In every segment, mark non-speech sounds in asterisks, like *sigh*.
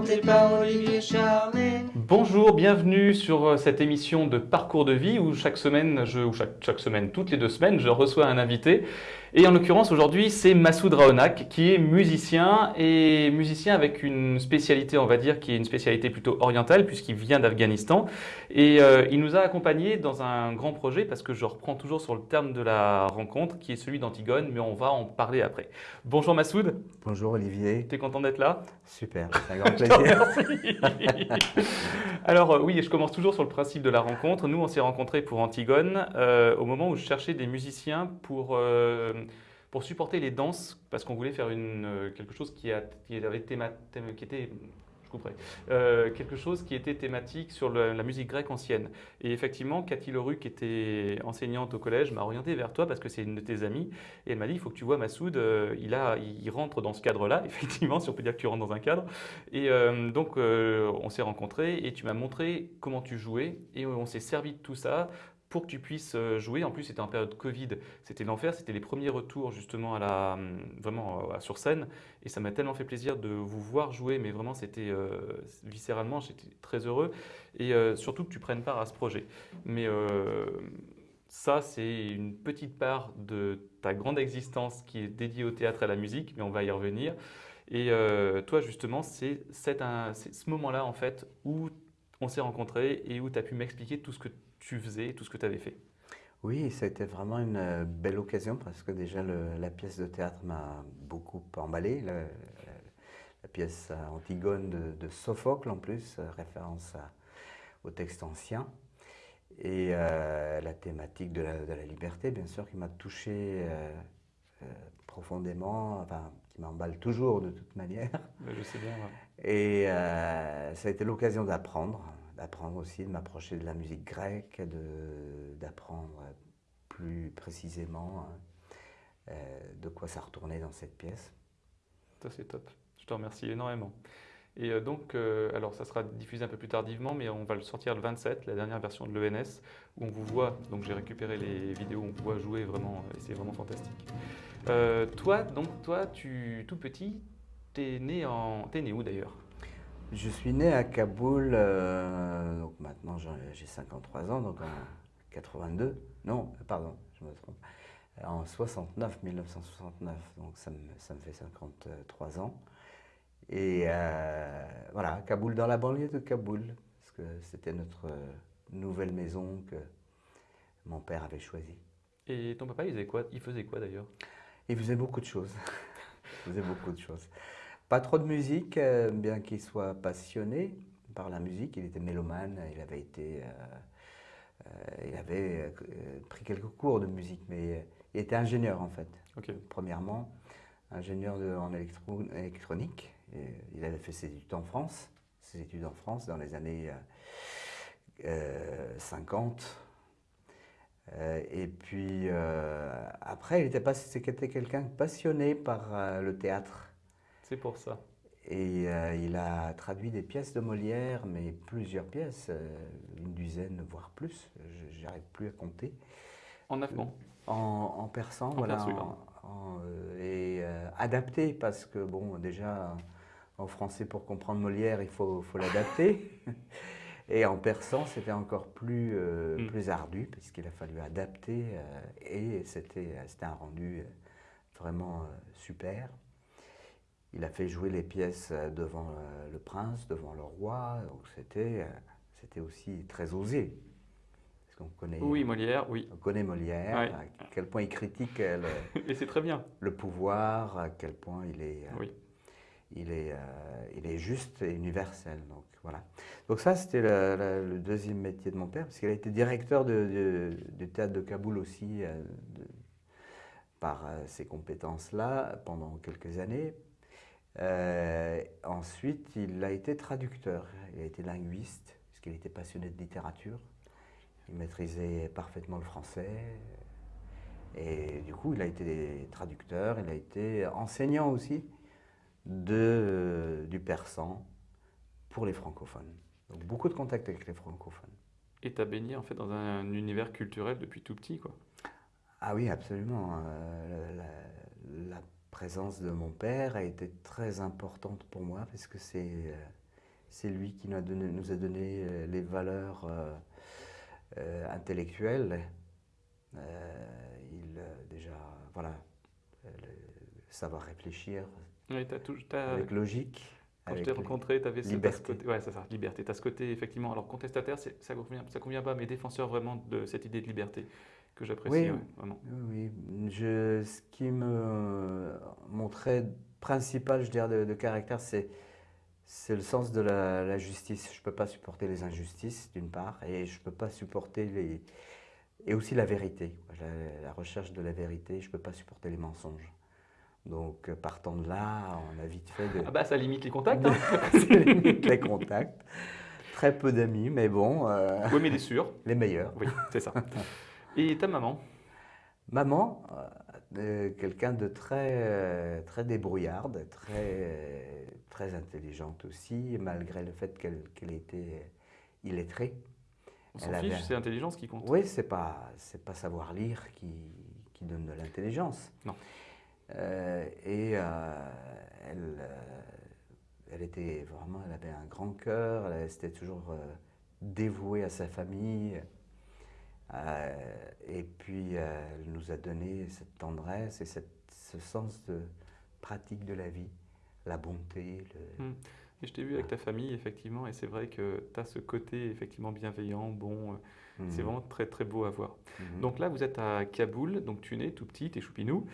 présenté par Olivier Charlet. Bonjour, bienvenue sur euh, cette émission de Parcours de vie où chaque semaine, je, ou chaque, chaque semaine, toutes les deux semaines, je reçois un invité. Et en l'occurrence, aujourd'hui, c'est Massoud Raonak, qui est musicien et musicien avec une spécialité, on va dire, qui est une spécialité plutôt orientale, puisqu'il vient d'Afghanistan. Et euh, il nous a accompagnés dans un grand projet, parce que je reprends toujours sur le terme de la rencontre, qui est celui d'Antigone, mais on va en parler après. Bonjour Massoud. Bonjour Olivier. Tu es content d'être là? Super, *laughs* c'est un grand plaisir. Alors euh, oui, je commence toujours sur le principe de la rencontre. Nous, on s'est rencontrés pour Antigone euh, au moment où je cherchais des musiciens pour, euh, pour supporter les danses, parce qu'on voulait faire une, quelque chose qui, a, qui, avait théma, thème- qui était... Euh, quelque chose qui était thématique sur la musique grecque ancienne. Et effectivement, Cathy qui était enseignante au collège, m'a orienté vers toi parce que c'est une de tes amies. Et elle m'a dit, il faut que tu vois Massoud, euh, il rentre dans ce cadre-là, *laughs* effectivement, si on peut dire que tu rentres dans un cadre. Et euh, donc, euh, on s'est rencontrés et tu m'as montré comment tu jouais et on s'est servi de tout ça pour que tu puisses euh, jouer. En plus, c'était en période Covid, c'était l'enfer, c'était les premiers retours justement à la, hum, vraiment euh, sur scène et ça m'a tellement fait plaisir de vous voir jouer, mais vraiment c'était euh, viscéralement, j'étais très heureux et euh, surtout que tu prennes part à ce projet. Mais euh, ça, c'est une petite part de ta grande existence qui est dédiée au théâtre et à la musique, mais on va y revenir. Et euh, toi, justement, c'est ce moment-là, en fait, où on s'est rencontrés et où tu as pu m'expliquer tout ce que tu faisais, tout ce que tu avais fait. Oui, ça a été vraiment une euh, belle occasion parce que déjà le- la pièce de théâtre m'a beaucoup emballé. Le- la, pièce Antigone de, de Sophocle en plus, euh, référence à- au texte ancien. Et euh, la thématique de la, de la liberté, bien sûr, qui m'a touché euh, euh, profondément, enfin, qui m'emballe toujours de toute manière. Je sais bien. ouais. Et ça a été l'occasion d'apprendre, d'apprendre aussi, de m'approcher de la musique grecque, d'apprendre plus précisément euh, de quoi ça retournait dans cette pièce. Ça, c'est top. Je te remercie énormément. Et euh, donc, euh, alors ça sera diffusé un peu plus tardivement, mais on va le sortir le 27, la dernière version de l'ENS, où on vous voit, donc j'ai récupéré les vidéos, on vous voit jouer vraiment, et c'est vraiment fantastique. Toi, donc, toi, tu, tout petit, t'es né en... T'es né où d'ailleurs? Je suis né à Kaboul, euh, donc maintenant j'ai 53 ans, donc en 82, non, pardon, je me trompe, en 69, 1969, donc ça me, ça me fait 53 ans. Et euh, voilà, Kaboul, dans la banlieue de Kaboul, parce que c'était notre nouvelle maison que mon père avait choisie. Et ton papa, il faisait quoi, il faisait quoi d'ailleurs? Il faisait beaucoup de choses. *laughs* Il faisait beaucoup de choses. Pas trop de musique, euh, bien qu'il soit passionné par la musique. Il était mélomane. Il avait été, euh, euh, il avait pris quelques cours de musique, mais il était ingénieur en fait. Premièrement, ingénieur de- en électro- électronique. Et il avait fait ses études en France, ses études en France dans les années euh, euh, 50. Euh, et puis euh, après, il était, c'était quelqu'un passionné par le théâtre. C'est pour ça. Et euh, il a traduit des pièces de Molière, mais plusieurs pièces, euh, une dizaine, voire plus. Je n'arrive plus à compter. En afghan. En, en persan, voilà. en- en, euh, et euh, adapté, parce que, bon, déjà, en français, pour comprendre Molière, il faut, faut l'adapter. *laughs* Et en persan, c'était encore plus, euh, Mm. plus ardu, puisqu'il a fallu adapter. euh, et c'était un rendu euh, vraiment euh, super. Il a fait jouer les pièces euh, devant euh, le prince, devant le roi. Donc c'était euh, aussi très osé. Parce qu'on connaît, Oui, Molière, oui. on connaît Molière, Ouais. à quel point il critique le, *laughs* Et c'est très bien. le pouvoir, à quel point il est, Oui. il est, il est juste et universel. Donc, voilà. donc ça, c'était le, le- le deuxième métier de mon père, parce qu'il a été directeur de, de- du théâtre de Kaboul aussi, de- par ses compétences-là, pendant quelques années. Euh, ensuite, il a été traducteur, il a été linguiste, parce qu'il était passionné de littérature. Il maîtrisait parfaitement le français. Et du coup, il a été traducteur, il a été enseignant aussi de, du persan pour les francophones. Donc beaucoup de contacts avec les francophones. Et tu as baigné en fait dans un univers culturel depuis tout petit, quoi. Ah oui, absolument. Euh, la, la présence de mon père a été très importante pour moi parce que c'est euh, C'est lui qui nous a donné, nous a donné euh, les valeurs euh, euh, intellectuelles. Euh, il, déjà, voilà, le savoir réfléchir Oui, tout- avec logique. quand je avec t'ai les- rencontré, tu avais ce, t'as ce liberté. côté. Ouais, ça, liberté. Tu as ce côté, effectivement. Alors, contestataire, ça ne convient, ça convient pas, mais défenseur vraiment de cette idée de liberté que j'apprécie, Oui. ouais, vraiment. Oui. Je, ce qui me montrait principal, je dirais, de, de caractère, c'est c'est le sens de la, la justice. Je ne peux pas supporter les injustices, d'une part, et je ne peux pas supporter les... Et aussi la vérité, la, la recherche de la vérité, je ne peux pas supporter les mensonges. Donc, euh, partant de là, on a vite fait de... Ah bah, ça limite les contacts. Hein. *laughs* les contacts. Très peu d'amis, mais bon, euh, oui, mais des sûrs. les meilleurs. Oui, c'est ça. *laughs* Et ta maman Maman, euh, quelqu'un de très, euh, très débrouillarde, très, très intelligente aussi, malgré le fait qu'elle était illettrée. On s'en Elle fiche, avait- c'est l'intelligence qui compte. Oui, c'est pas, c'est pas savoir lire qui, qui donne de l'intelligence. Non. Euh, et euh, elle, euh, elle était vraiment, elle avait un grand cœur, elle était toujours euh, dévouée à sa famille. Euh, et puis, euh, elle nous a donné cette tendresse et cette- ce sens de pratique de la vie, la bonté. le- Hmm. Et je t'ai vu avec ta famille, effectivement, et c'est vrai que tu as ce côté, effectivement, bienveillant, bon. euh, C'est Mhm. vraiment très, très beau à voir. Mhm. Donc là, vous êtes à Kaboul, donc tu nais tout petit, t'es choupinou,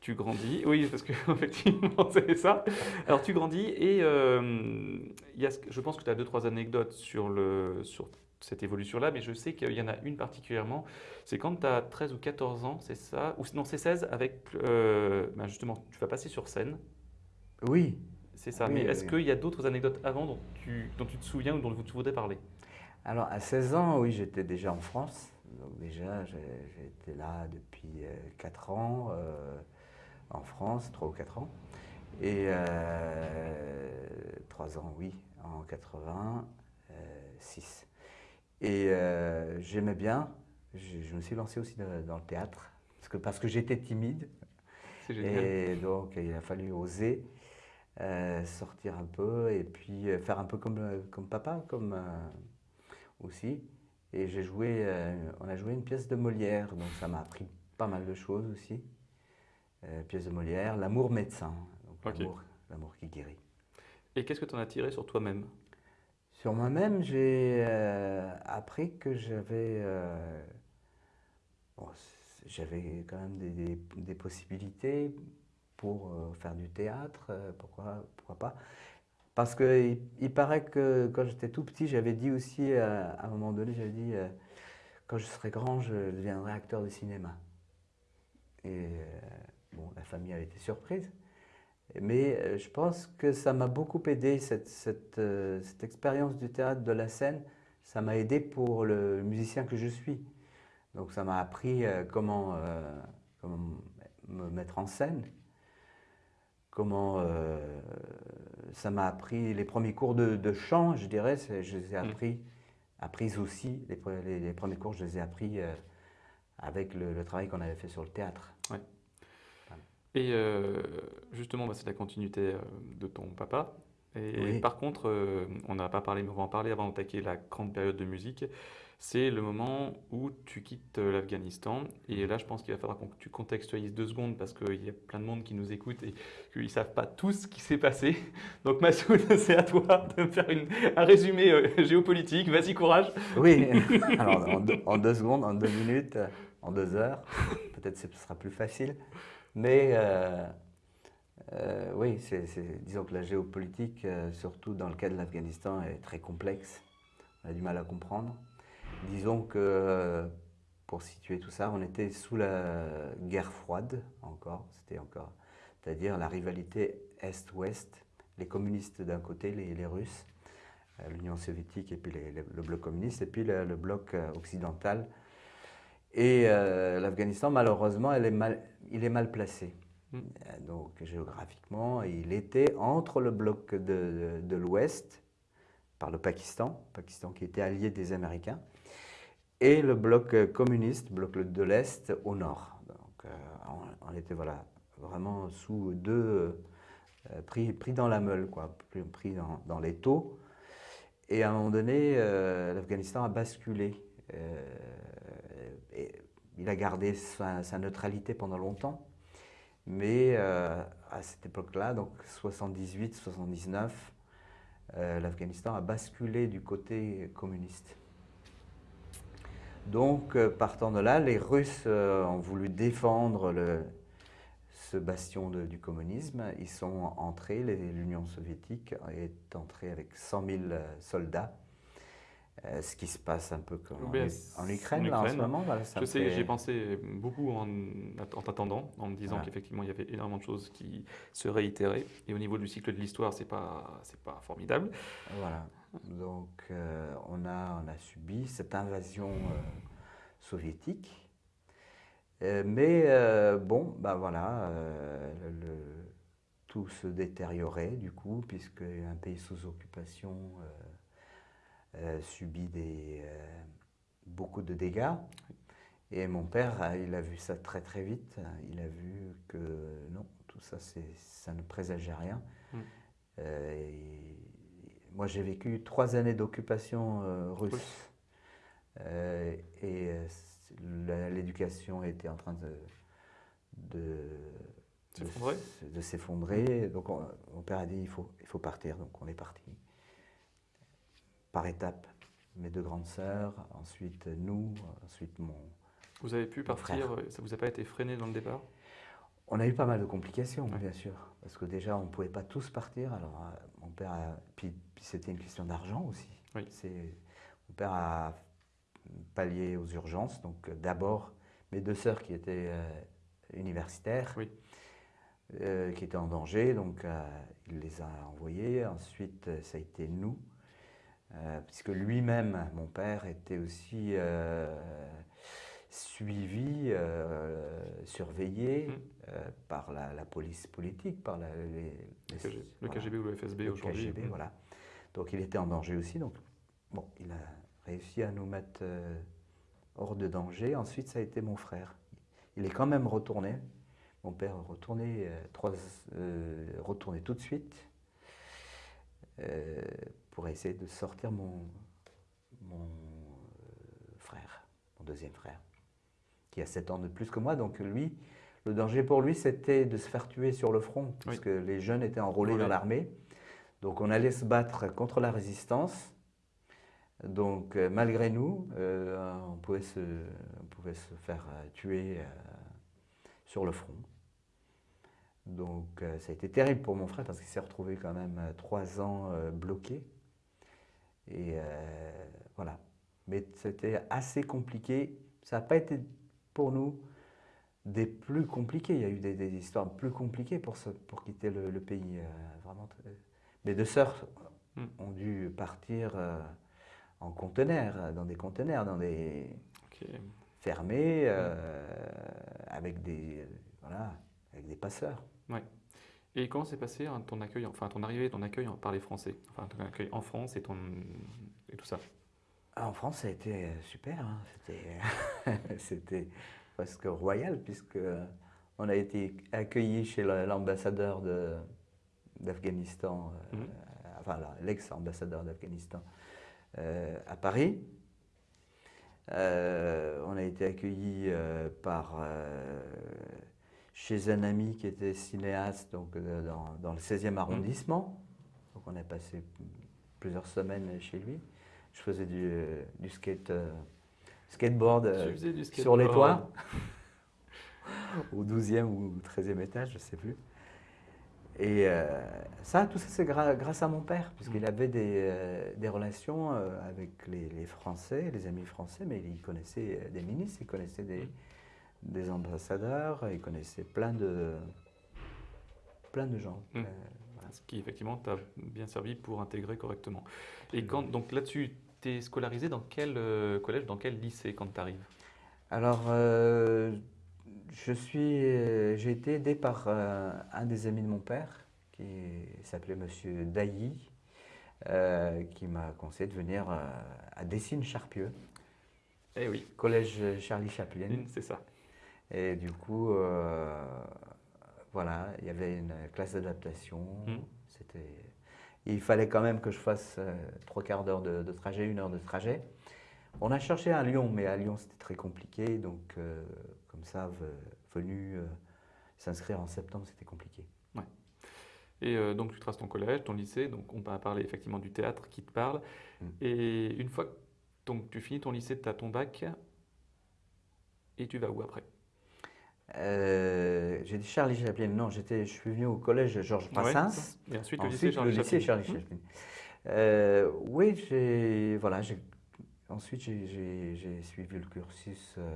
tu grandis, *laughs* oui, parce que *laughs* effectivement c'est ça. Alors tu grandis et euh, y a, je pense que tu as deux, trois anecdotes sur, le, sur cette évolution-là, mais je sais qu'il y en a une particulièrement, c'est quand tu as 13 ou 14 ans, c'est ça, ou non, c'est 16, avec, euh, ben justement, tu vas passer sur scène, Oui, c'est ça, Oui, mais oui, est-ce oui. qu'il y a d'autres anecdotes avant dont tu, dont tu te souviens ou dont tu voudrais parler? Alors, à 16 ans, oui, j'étais déjà en France. Donc, déjà, été là depuis 4 ans, euh, en France, 3 ou 4 ans. Et 3 ans, oui, en 86. Et euh, j'aimais bien, je, je me suis lancé aussi dans, dans le théâtre, parce que, parce que j'étais timide. Et donc, il a fallu oser euh, sortir un peu et puis euh, faire un peu comme, comme papa, comme aussi. Et j'ai joué, on a joué une pièce de Molière, donc ça m'a appris pas mal de choses aussi. Pièce de Molière, L'amour médecin, l'amour, l'amour qui guérit. Et qu'est-ce que tu en as tiré sur toi-même? Sur moi-même, j'ai euh, appris que j'avais euh, j'avais quand même des, possibilités pour euh, faire du théâtre, pourquoi, pas. Parce qu'il il paraît que quand j'étais tout petit, j'avais dit aussi, à un moment donné, j'avais dit, quand je serai grand, je deviendrai acteur de cinéma. Et la famille a été surprise. Mais euh, je pense que ça m'a beaucoup aidé, cette, cette, euh, cette expérience du théâtre, de la scène, ça m'a aidé pour le musicien que je suis. Donc ça m'a appris euh, comment, euh, comment me mettre en scène, comment euh, ça m'a appris les premiers cours de, de chant, je dirais, je les ai Mm. appris, appris aussi, les, pre- les- les premiers cours, je les ai appris euh, avec le, le travail qu'on avait fait sur le théâtre. Et euh, justement, bah, c'est la continuité euh, de ton papa. Et Oui. par contre, euh, on n'a pas parlé, mais on va en parler avant d'attaquer la grande période de musique. C'est le moment où tu quittes euh, l'Afghanistan. Et là, je pense qu'il va falloir que tu contextualises deux secondes parce qu'il y a plein de monde qui nous écoute et qu'ils ne savent pas tout ce qui s'est passé. *laughs* Donc, Massoud, *laughs* c'est à toi de me faire une- un résumé euh, géopolitique. Vas-y, courage. Oui, *laughs* alors en deux, en deux secondes, en deux minutes, en deux heures, peut-être ce sera plus facile. Mais euh, euh, oui, disons que la géopolitique, euh, surtout dans le cas de l'Afghanistan, est très complexe. On a du mal à comprendre. Disons que, pour situer tout ça, on était sous la guerre froide encore, c'était encore, c'est-à-dire la rivalité Est-Ouest, les communistes d'un côté, les, Russes, l'Union soviétique et puis le bloc communiste, et puis le, bloc occidental. Et euh, l'Afghanistan, malheureusement, elle est mal- il est mal placé. Mm. Euh, Donc géographiquement, il était entre le bloc de, de- de l'Ouest, par le Pakistan, Pakistan qui était allié des Américains, et le bloc euh, communiste, bloc de l'Est, au nord. Donc euh, on, on était voilà, vraiment sous deux, euh, pris, pris dans la meule, quoi, pris, dans, dans les taux. Et à un moment donné, l'Afghanistan a basculé. Euh, il a gardé sa, neutralité pendant longtemps. Mais euh, à cette époque-là, donc 78-79, euh, l'Afghanistan a basculé du côté communiste. Donc, euh, partant de là, les Russes ont voulu défendre ce bastion du communisme. Ils sont entrés, l'Union soviétique est entrée avec 100 000 euh, soldats. Euh, ce qui se passe un peu comme en, U- c'est- en Ukraine, là, en ce Ukraine. moment. voilà, ça Je sais, fait- j'ai pensé beaucoup en, en t'attendant, en me disant Voilà. qu'effectivement il y avait énormément de choses qui se réitéraient. Et au niveau du cycle de l'histoire, c'est pas, c'est pas formidable. Voilà. Donc, euh, on, a, on a subi cette invasion euh, soviétique. Mais bon, ben voilà, euh, le- tout se détériorait du coup, puisque un pays sous occupation euh, subit des, euh, beaucoup de dégâts. Et mon père, euh, il a vu ça très très vite. Il a vu que non, tout ça, ça ne présageait rien. Mm. Euh, et moi, j'ai vécu trois années d'occupation euh, russe. Russe. Euh, et l'éducation était en train de, de, S'effondrer de. Donc, on- mon père a dit il faut, il faut partir. Donc, on est parti. Par étapes. Mes deux grandes sœurs, ensuite nous, ensuite mon. Vous avez pu partir, ça vous a pas été freiné dans le départ? On a eu pas mal de complications, Ouais. bien sûr, parce que déjà on ne pouvait pas tous partir. Alors euh, mon père, a- puis, puis c'était une question d'argent aussi. Oui. Mon père a pallié aux urgences. Donc euh, d'abord mes deux sœurs qui étaient euh, universitaires, Oui. euh, qui étaient en danger, donc il les a envoyées. Ensuite ça a été nous, euh, puisque lui-même, mon père, était aussi euh, suivi, euh, surveillé euh, par la, la police politique, par la- les, les- Le Le voilà, KGB ou le FSB le aujourd'hui KGB, Mm. voilà. Donc il était en danger aussi. Donc bon, il a réussi à nous mettre hors de danger. Ensuite, ça a été mon frère. Il est quand même retourné. Mon père est retourné, euh, trois, euh, retourné tout de suite euh, pour essayer de sortir mon, mon euh, frère, mon deuxième frère, qui a 7 ans de plus que moi. Donc lui, le danger pour lui, c'était de se faire tuer sur le front, puisque les jeunes étaient enrôlés dans l'armée. Donc on allait se battre contre la résistance. Donc euh, malgré nous, euh, on, pouvait se, on pouvait se faire tuer euh, sur le front. Donc ça a été terrible pour mon frère parce qu'il s'est retrouvé quand même trois ans bloqué. Et euh, voilà. Mais c'était assez compliqué. Ça n'a pas été pour nous des plus compliqués. Il y a eu des, des histoires plus compliquées pour, se- pour quitter le, le pays. euh, vraiment Mes deux sœurs Mm. ont dû partir euh, en conteneurs, dans des conteneurs, dans des fermés, euh, avec des voilà, avec des passeurs. Et comment s'est passé hein, ton accueil, enfin ton arrivée, ton accueil par les Français, enfin ton accueil en France et ton et tout ça. Ah, En France, ça a été euh, super. hein. C'était, *laughs* c'était presque royal puisque euh, on a été accueillis chez la- l'ambassadeur de, d'Afghanistan, euh, Mhm. enfin l'ex-ambassadeur d'Afghanistan euh, à Paris. Euh, on a été accueillis euh, par euh, chez un ami qui était cinéaste donc, euh, dans, dans le 16e arrondissement. Donc on a passé plusieurs semaines chez lui. Je faisais du, euh, du skate, euh, skateboard euh, sur les toits, *laughs* au 12e ou 13e étage, je ne sais plus. Et euh, ça, tout ça, c'est grâce à mon père, puisqu'il Mm. avait des, des relations avec les, les Français, les amis français, mais il connaissait des ministres, il connaissait des, Mm. Des ambassadeurs, il connaissait plein de, plein de gens. Mm. Euh, voilà. Ce qui effectivement t'a bien servi pour intégrer correctement. Et quand donc là-dessus, tu es scolarisé dans quel euh, collège, dans quel lycée quand tu arrives Alors, euh, je suis, j'ai été aidé par un des amis de mon père, qui s'appelait Monsieur Dailly, qui m'a conseillé de venir à Dessines-Charpieu, Eh oui, collège Charlie Chaplin. c'est ça. Et du coup, euh, voilà, il y avait une classe d'adaptation. Mm. C'était Il fallait quand même que je fasse euh, trois quarts d'heure de, de trajet, une heure de trajet. On a cherché à Lyon, mais à Lyon c'était très compliqué, donc euh, comme ça, ve- venu s'inscrire en septembre, c'était compliqué. Et euh, donc tu traces ton collège, ton lycée, donc on va parler effectivement du théâtre qui te parle. Mm. Et une fois que donc, tu finis ton lycée, tu as ton bac, et tu vas où après? Euh, j'ai dit Charlie Chaplin, non, je suis venu au collège Georges Brassens. Et ensuite, Ensuite, le lycée Charles le lycée Chaplin. Charlie Mm. Chaplin. Euh, oui, j'ai, voilà, ensuite j'ai, suivi le cursus euh,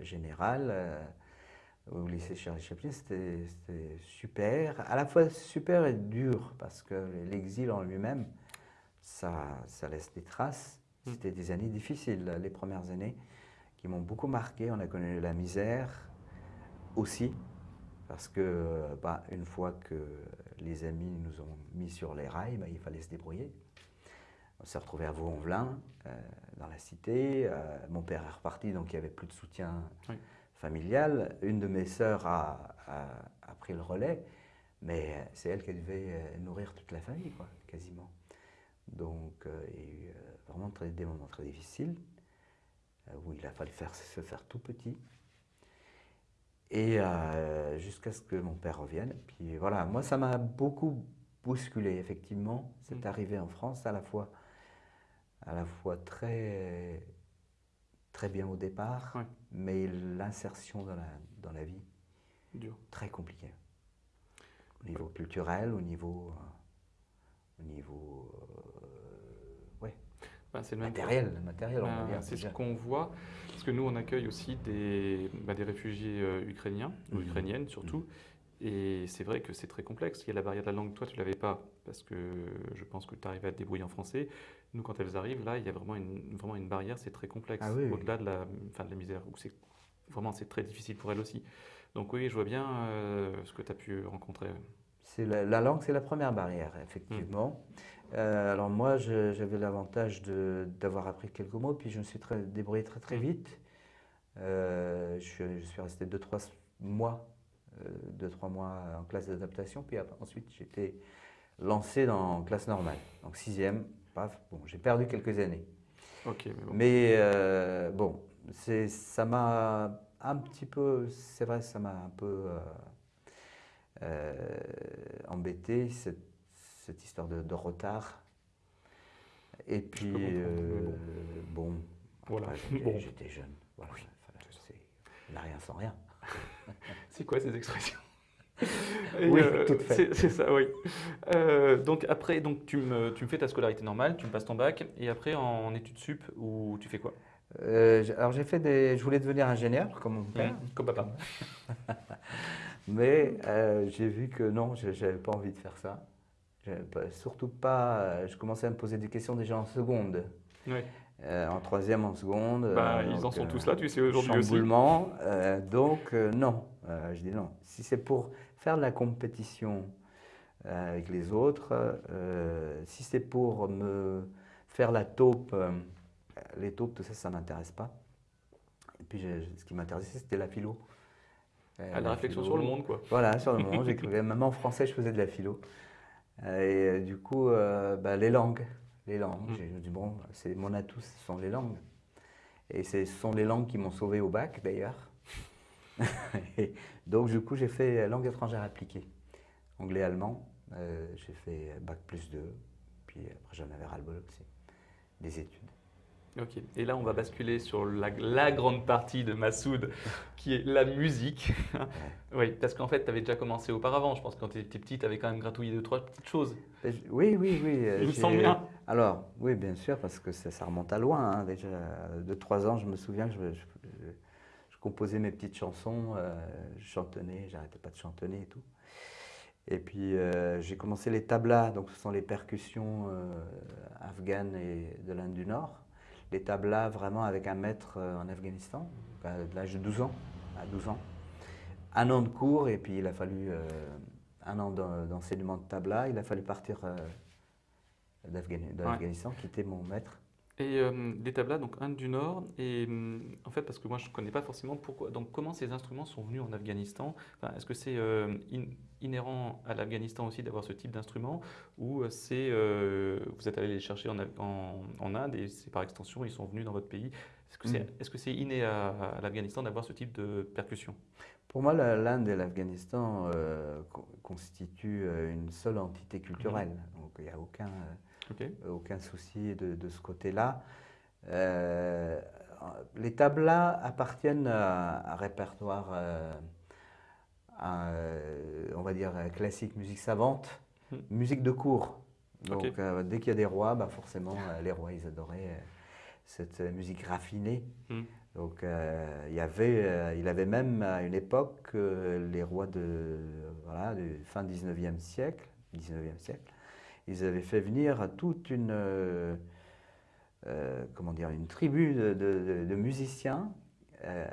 général au lycée Charlie Chaplin. C'était, super, à la fois super et dur parce que l'exil en lui-même, ça, ça laisse des traces. Mm. C'était des années difficiles, les premières années, qui m'ont beaucoup marqué. On a connu la misère aussi, parce que bah, une fois que les amis nous ont mis sur les rails, bah, il fallait se débrouiller. On s'est retrouvé à Vaux-en-Velin, euh, dans la cité. Euh, mon père est reparti, donc il n'y avait plus de soutien Oui. familial. Une de mes sœurs a, a- a pris le relais, mais c'est elle qui devait euh, nourrir toute la famille, quoi, quasiment. Donc euh, il y a eu vraiment très- des moments très difficiles, où il a fallu faire, se faire tout petit. Et euh, jusqu'à ce que mon père revienne. Puis voilà, moi ça m'a beaucoup bousculé, effectivement, cette Mm. arrivée en France, à la fois, à la fois très, très bien au départ, Ouais. mais l'insertion dans la, dans la vie, Dur. très compliquée. Au niveau culturel, au niveau, euh, au niveau euh, Bah, c'est le même matériel, matériel, on Bah, c'est ce qu'on voit, parce que nous on accueille aussi des, bah, des réfugiés euh, ukrainiens, ou Mhm. ukrainiennes surtout, et c'est vrai que c'est très complexe. Il y a la barrière de la langue, toi tu l'avais pas, parce que je pense que tu arrives à te débrouiller en français. Nous quand elles arrivent, là il y a vraiment une, vraiment une barrière, c'est très complexe, Ah oui, oui. au-delà de la, enfin, de la misère, où c'est vraiment c'est très difficile pour elles aussi. Donc oui, je vois bien euh, ce que tu as pu rencontrer. C'est la, la langue, c'est la première barrière, effectivement. Euh, alors moi, j'avais l'avantage d'avoir appris quelques mots, puis je me suis très, débrouillé très très Mm. vite. Euh, je, suis- je suis resté 2-3 mois, euh, deux, trois mois en classe d'adaptation, puis après- ensuite j'étais lancé dans classe normale. Donc sixième, paf, bon, j'ai perdu quelques années. Ok, mais bon. Mais bon, ça m'a un petit peu, c'est vrai, ça m'a un peu embêté, cette, cette histoire de, de retard. Et puis, euh, bon, Voilà. *laughs* j'étais, Bon. j'étais jeune. Voilà, Oui, n'a rien sans rien. *laughs* C'est quoi ces expressions *laughs* Et, Oui, euh, tout fait. c'est- ça, oui. Euh, donc après, donc tu me, tu me fais ta scolarité normale, tu me passes ton bac, et après en études sup, ou tu fais quoi? Euh, alors j'ai fait des, je voulais devenir ingénieur comme mon père, Mmh, Comme papa. mais j'ai vu que non, je n'avais pas envie de faire ça. Surtout pas, euh, je commençais à me poser des questions déjà en seconde. Oui. Euh, en troisième, en seconde. Bah, euh, ils en sont euh, tous là, tu sais, aujourd'hui aussi. chamboulement. donc, non. Je dis non. Si c'est pour faire de la compétition avec les autres, si c'est pour me faire la taupe, les taupes, tout ça, ça ne m'intéresse pas. Et puis, je- ce qui m'intéressait, c'était la philo. Ah, la réflexion philo. sur le monde, quoi. Voilà, sur le monde. *laughs* J'écrivais, même en français, je faisais de la philo. Euh, Et euh, du coup, euh, bah, les langues. Les langues. Mm. J'ai dit, bon, c'est mon atout, ce sont les langues. Et ce sont les langues qui m'ont sauvé au bac, d'ailleurs. *laughs* Donc, du coup, j'ai fait langue étrangère appliquée. Anglais-allemand. Euh, j'ai fait bac plus 2. Puis après, j'en avais ras-le-bol aussi. Des études. Ok. Et là, on va basculer sur la, la grande partie de Massoud, *laughs* qui est la musique. oui, parce qu'en fait, tu avais déjà commencé auparavant. Je pense que quand tu étais petit, tu avais quand même gratouillé deux, trois petites choses. Je- Oui, oui, oui. euh, Il me semble bien. Alors, oui, bien sûr, parce que ça, ça remonte à loin. hein, déjà, de trois ans, je me souviens que je, je- je- je composais mes petites chansons, euh, je chantonnais, j'arrêtais pas de chantonner et tout. Et puis, euh, j'ai commencé les tablas, donc ce sont les percussions euh, afghanes et de l'Inde du Nord. Les tablas vraiment avec un maître euh, en Afghanistan, à l'âge de 12 ans, à 12 ans. Un an de cours, et puis il a fallu euh, un an d'en- d'enseignement de tabla. Il a fallu partir euh, d'Afghani- de Ouais. l'Afghanistan, quitter mon maître. Et euh, les tablas, donc Inde du Nord, et hum, en fait, parce que moi je ne connais pas forcément pourquoi, donc comment ces instruments sont venus en Afghanistan Enfin, Est-ce que c'est euh, in- inhérent à l'Afghanistan aussi d'avoir ce type d'instrument, ou euh, c'est euh, vous êtes allé les chercher en, Af- en- en Inde et c'est par extension ils sont venus dans votre pays Est-ce que c'est Mm. est-ce que c'est inné à, à l'Afghanistan d'avoir ce type de percussion? Pour moi, l'Inde et l'Afghanistan euh, co- constituent euh, une seule entité culturelle. Donc, il n'y a aucun, euh, aucun souci de, de ce côté-là. Euh, les tablas appartiennent à un répertoire, euh, à, on va dire, classique, musique savante, Hmm. musique de cour. Donc, euh, dès qu'il y a des rois, bah forcément, les rois, ils adoraient cette musique raffinée. Hmm. Donc, il y avait, il avait même à une époque les rois de, voilà, du fin 19e siècle, 19e siècle, ils avaient fait venir toute une, euh, euh, comment dire, une tribu de, musiciens euh,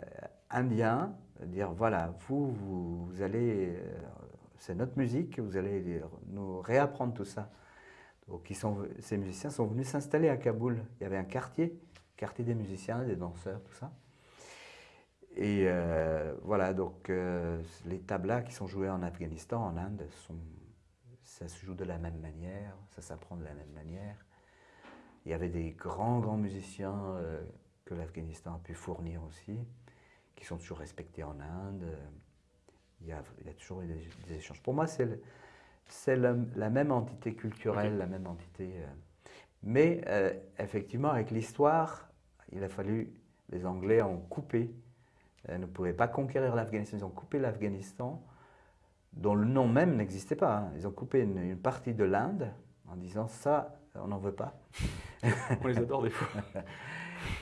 indiens, dire voilà, vous, vous, allez, c'est notre musique, vous allez nous réapprendre tout ça. Donc, ces musiciens sont venus s'installer à Kaboul. Il y avait un quartier, quartier des musiciens, des danseurs, tout ça. Et voilà, donc les tablas qui sont joués en Afghanistan, en Inde, sont, ça se joue de la même manière, ça s'apprend de la même manière. Il y avait des grands, grands musiciens euh, que l'Afghanistan a pu fournir aussi, qui sont toujours respectés en Inde. Il y a, il y a toujours eu des, des échanges. Pour moi, c'est la, la même entité culturelle, la même entité. euh, mais euh, effectivement, avec l'histoire, il a fallu, les Anglais ont coupé, euh, ne pouvaient pas conquérir l'Afghanistan, ils ont coupé l'Afghanistan, dont le nom même n'existait pas. hein. Ils ont coupé une, une partie de l'Inde en disant ça, on n'en veut pas. *laughs* On les adore des fois. *laughs*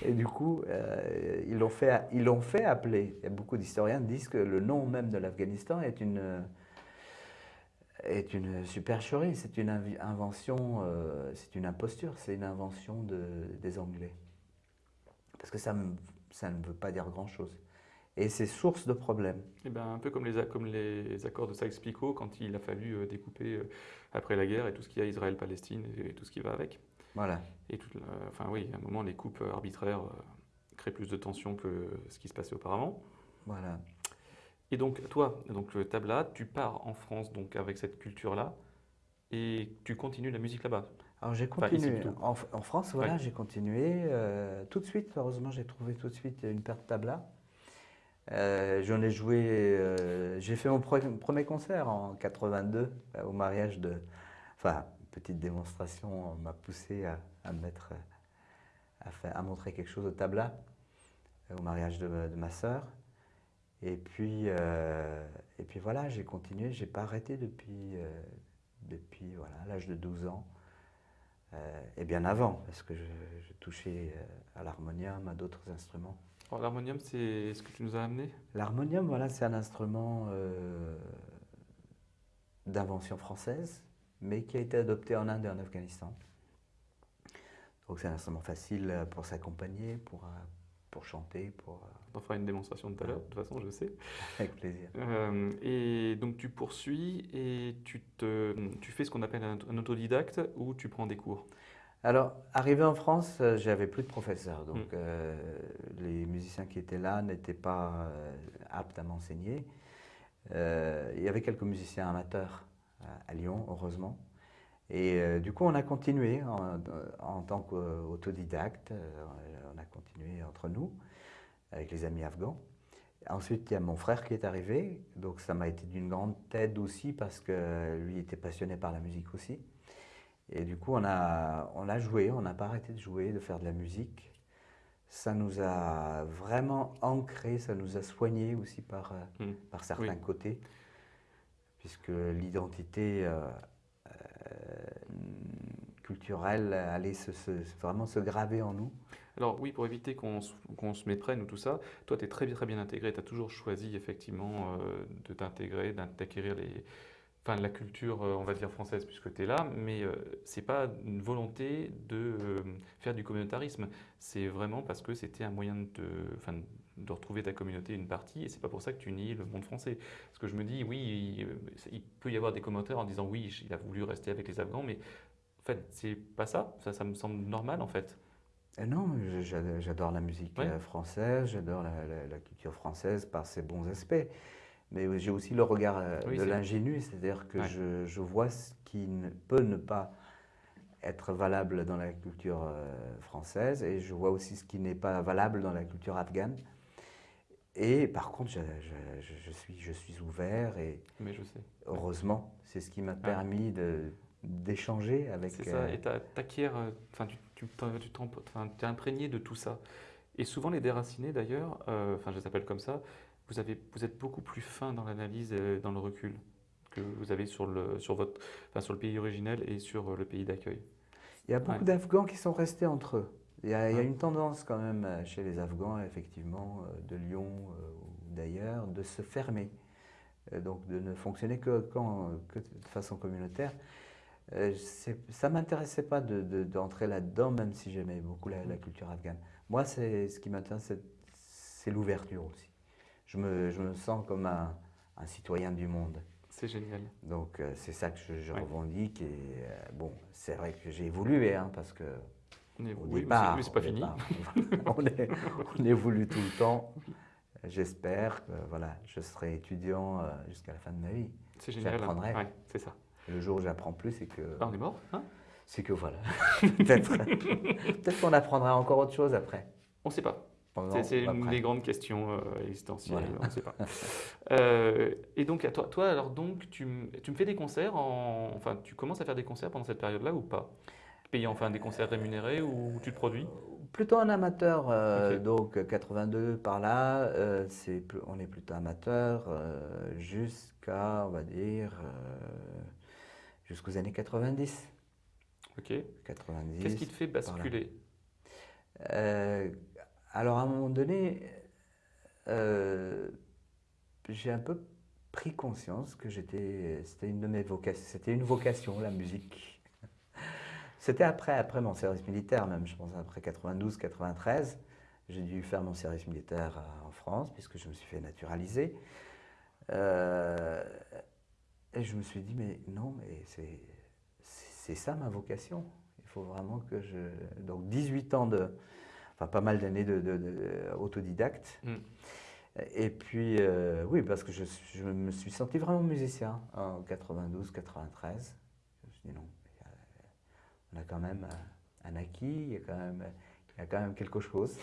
Et du coup, euh, ils l'ont fait, ils l'ont fait appeler. Et beaucoup d'historiens disent que le nom même de l'Afghanistan est une, est une supercherie, c'est une invention, euh, c'est une imposture, c'est une invention de- des Anglais. Parce que ça ne veut pas dire grand-chose. Et c'est source de problèmes. Eh ben, un peu comme les, comme les accords de Sykes-Picot quand il a fallu euh, découper euh, après la guerre et tout ce qu'il y a Israël-Palestine et, tout ce qui va avec. Voilà. Et tout, enfin oui, à un moment, les coupes euh, arbitraires créent plus de tension que ce qui se passait auparavant. Voilà. Et donc, toi, donc le tabla, tu pars en France donc avec cette culture-là et tu continues la musique là-bas. Alors j'ai continué. en, en France, voilà, Ouais. j'ai continué. euh, tout de suite, heureusement, j'ai trouvé tout de suite une paire de tablas. Euh, J'en ai joué. euh, j'ai fait mon pre- premier concert en 82 euh, au mariage de. Enfin, petite démonstration m'a poussé à, à me mettre, à, montrer quelque chose au tabla au mariage de, ma sœur. Et puis, et puis voilà, j'ai continué. J'ai pas arrêté depuis, depuis voilà l'âge de 12 ans. Et bien avant, parce que je, touchais à l'harmonium, à d'autres instruments. L'harmonium, c'est ce que tu nous as amené? L'harmonium, voilà, c'est un instrument euh, d'invention française, mais qui a été adopté en Inde et en Afghanistan. Donc c'est un instrument facile pour s'accompagner, pour, euh, pour chanter, pour, euh, On fera une démonstration tout à l'heure, de toute façon, je sais. avec plaisir. Euh, et donc tu poursuis et tu, te, tu fais ce qu'on appelle un, un autodidacte ou tu prends des cours? Alors, arrivé en France, euh, j'avais plus de professeurs. Donc, Mm. euh, les musiciens qui étaient là n'étaient pas euh, aptes à m'enseigner. Euh, il y avait quelques musiciens amateurs à, Lyon, heureusement. Et du coup, on a continué en, en tant qu'autodidacte. on a continué entre nous, avec les amis afghans. Ensuite, il y a mon frère qui est arrivé. Donc, ça m'a été d'une grande aide aussi parce que lui était passionné par la musique aussi. Et du coup, on a, on a joué, on n'a pas arrêté de jouer, de faire de la musique. Ça nous a vraiment ancré, ça nous a soigné aussi par, euh, Mm. par certains Oui. côtés, puisque l'identité euh, euh, culturelle allait se, se- vraiment se graver en nous. Alors oui, pour éviter qu'on se, se méprenne ou tout ça, toi tu es très, bien- très bien intégré, tu as toujours choisi effectivement euh, de t'intégrer, d'acquérir les, enfin, la culture, euh, on va dire, française puisque tu es là, mais euh, c'est pas une volonté de euh, faire du communautarisme, c'est vraiment parce que c'était un moyen de, te- enfin, de retrouver ta communauté, une partie, et c'est pas pour ça que tu nies le monde français. Parce que je me dis, oui, il, il peut y avoir des commentaires en disant, oui, il a voulu rester avec les Afghans, mais en fait, c'est pas ça, ça, ça me semble normal en fait. Euh, non, j'adore la musique Ouais. française, j'adore la, la- la culture française par ses bons aspects. Mais j'ai aussi le regard euh, Oui, de l'ingénu, c'est-à-dire que Ouais. je, je vois ce qui ne peut ne pas être valable dans la culture euh, française et je vois aussi ce qui n'est pas valable dans la culture afghane. Et par contre, je, je- je- je suis, je suis ouvert et Mais je sais. heureusement, c'est ce qui m'a permis d'échanger avec. C'est ça, euh, et t'acquiers, enfin, tu, tu, tu imprégné de tout ça. Et souvent, les déracinés, d'ailleurs, euh, enfin, je les appelle comme ça, vous, avez, vous êtes beaucoup plus fin dans l'analyse et dans le recul que vous avez sur le, sur votre, enfin, sur le pays originel et sur le pays d'accueil. Il y a beaucoup Ouais. d'Afghans qui sont restés entre eux. Il y, a, il y a Ouais. une tendance quand même euh, chez les Afghans, effectivement, euh, de Lyon euh, ou d'ailleurs, de se fermer, donc de ne fonctionner que, quand- que de façon communautaire. Ça ne m'intéressait pas de- de- d'entrer là-dedans, même si j'aimais beaucoup la, la culture afghane. Moi, ce qui m'intéresse, c'est l'ouverture aussi. Je me, je me sens comme un, un citoyen du monde. C'est génial. Donc euh, c'est ça que je, je Ouais. revendique. Et euh, bon, c'est vrai que j'ai évolué, hein, parce que On est- au départ, c'est- mais c'est pas fini. départ, *laughs* on, est- on évolue tout le temps. J'espère que voilà, je serai étudiant euh, jusqu'à la fin de ma vie. C'est génial. J'apprendrai. Ouais, c'est ça. Le jour où j'apprends plus, c'est que Ah, on est mort hein? C'est que voilà. *laughs* Peut-être peut-être qu'on apprendra encore autre chose après. On ne sait pas. Pendant- C'est- une des grandes questions euh, existentielles, Voilà. on ne sait pas. *laughs* Euh, et donc, à toi, toi, alors donc, tu, me fais des concerts, en, enfin, tu commences à faire des concerts pendant cette période-là ou pas? Payé enfin des concerts rémunérés ou tu te produis? Plutôt un amateur, euh, donc 82 par là, euh, c'est, pl- on est plutôt amateur euh, jusqu'à, on va dire, euh, jusqu'aux années 90. Ok. 90. Qu'est-ce qui te fait basculer? Euh, alors à un moment donné, euh, j'ai un peu pris conscience que j'étais, c'était une de mes vocations, c'était une vocation, la musique. *laughs* C'était après, après mon service militaire même, je pense après 92-93. J'ai dû faire mon service militaire euh, en France puisque je me suis fait naturaliser. Euh, et je me suis dit, mais non, mais c'est, c'est ça ma vocation. Il faut vraiment que je... Donc 18 ans de... Enfin, pas mal d'années de, de- de- autodidacte. Mm. Et puis, euh, oui, parce que je, me suis senti vraiment musicien en 92, 93. Je me suis dit non, a- on a quand même euh, un acquis, il y a quand même, il y a quand même quelque chose.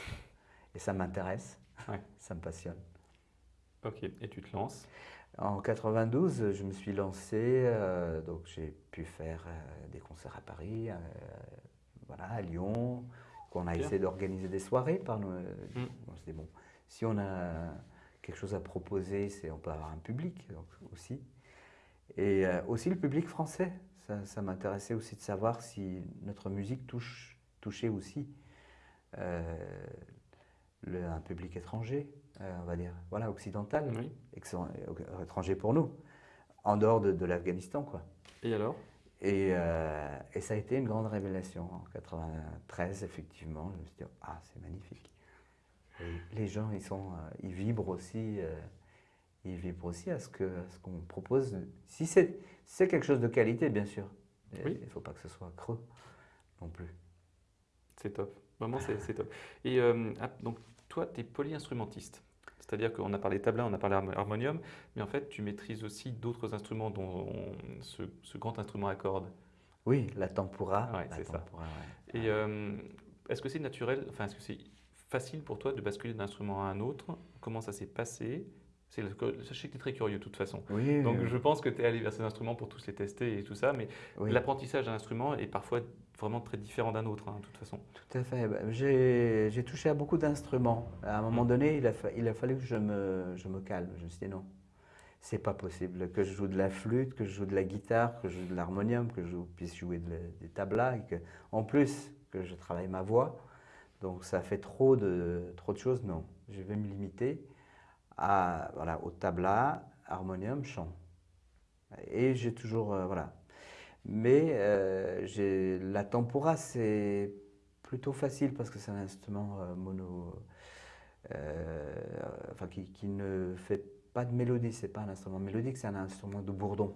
Et ça m'intéresse, Ouais. *laughs* ça me passionne. Ok, et tu te lances? En 92, je me suis lancé, euh, donc j'ai pu faire euh, des concerts à Paris, euh, voilà, à Lyon, qu'on a Bien. essayé d'organiser des soirées par nous. Mm. On dit, bon, si on a quelque chose à proposer, c'est on peut avoir un public aussi. Et euh, aussi le public français, ça, ça m'intéressait aussi de savoir si notre musique touche, touchait aussi euh, le- un public étranger, euh, on va dire, voilà, occidental Oui. étranger pour nous, en dehors de, de l'Afghanistan, quoi. Et alors? Et, euh, et ça a été une grande révélation. En 93, effectivement, je me suis dit, ah, c'est magnifique. Et les gens, ils, sont, euh, ils vibrent aussi, euh, ils vibrent aussi à ce qu'on propose. Si c'est si quelque chose de qualité, bien sûr. Oui. Il ne faut pas que ce soit creux non plus. C'est top. Vraiment, c'est top. Et euh, ah, donc, toi, tu es polyinstrumentiste. C'est-à-dire qu'on a parlé tabla, on a parlé harmo- harmonium, mais en fait, tu maîtrises aussi d'autres instruments, dont on- ce, ce grand instrument à cordes. Oui, la tempura. Ouais, c'est ça. ouais. Et euh, est-ce que c'est naturel, enfin, est-ce que c'est facile pour toi de basculer d'un instrument à un autre? Comment ça s'est passé? Le- sais que tu es très curieux de toute façon. Oui, Donc oui, je pense que tu es allé vers ces instruments pour tous les tester et tout ça, mais oui. l'apprentissage d'un instrument est parfois vraiment très différent d'un autre, hein, de toute façon. Tout à fait. Bah, J'ai touché à beaucoup d'instruments. À un moment Mm. donné, il a, fa- il a fallu que je me, je me calme. Je me suis dit non, c'est pas possible que je joue de la flûte, que je joue de la guitare, que je joue de l'harmonium, que je puisse jouer de des tablas, et que, en plus que je travaille ma voix. Donc ça fait trop de, trop de choses. Non, je vais me limiter à, voilà, au tabla, harmonium, chant. Et j'ai toujours, euh, voilà. Mais euh, la tempura, c'est plutôt facile parce que c'est un instrument euh, mono, euh, enfin qui, ne fait pas de mélodie. C'est pas un instrument mélodique, c'est un instrument de bourdon.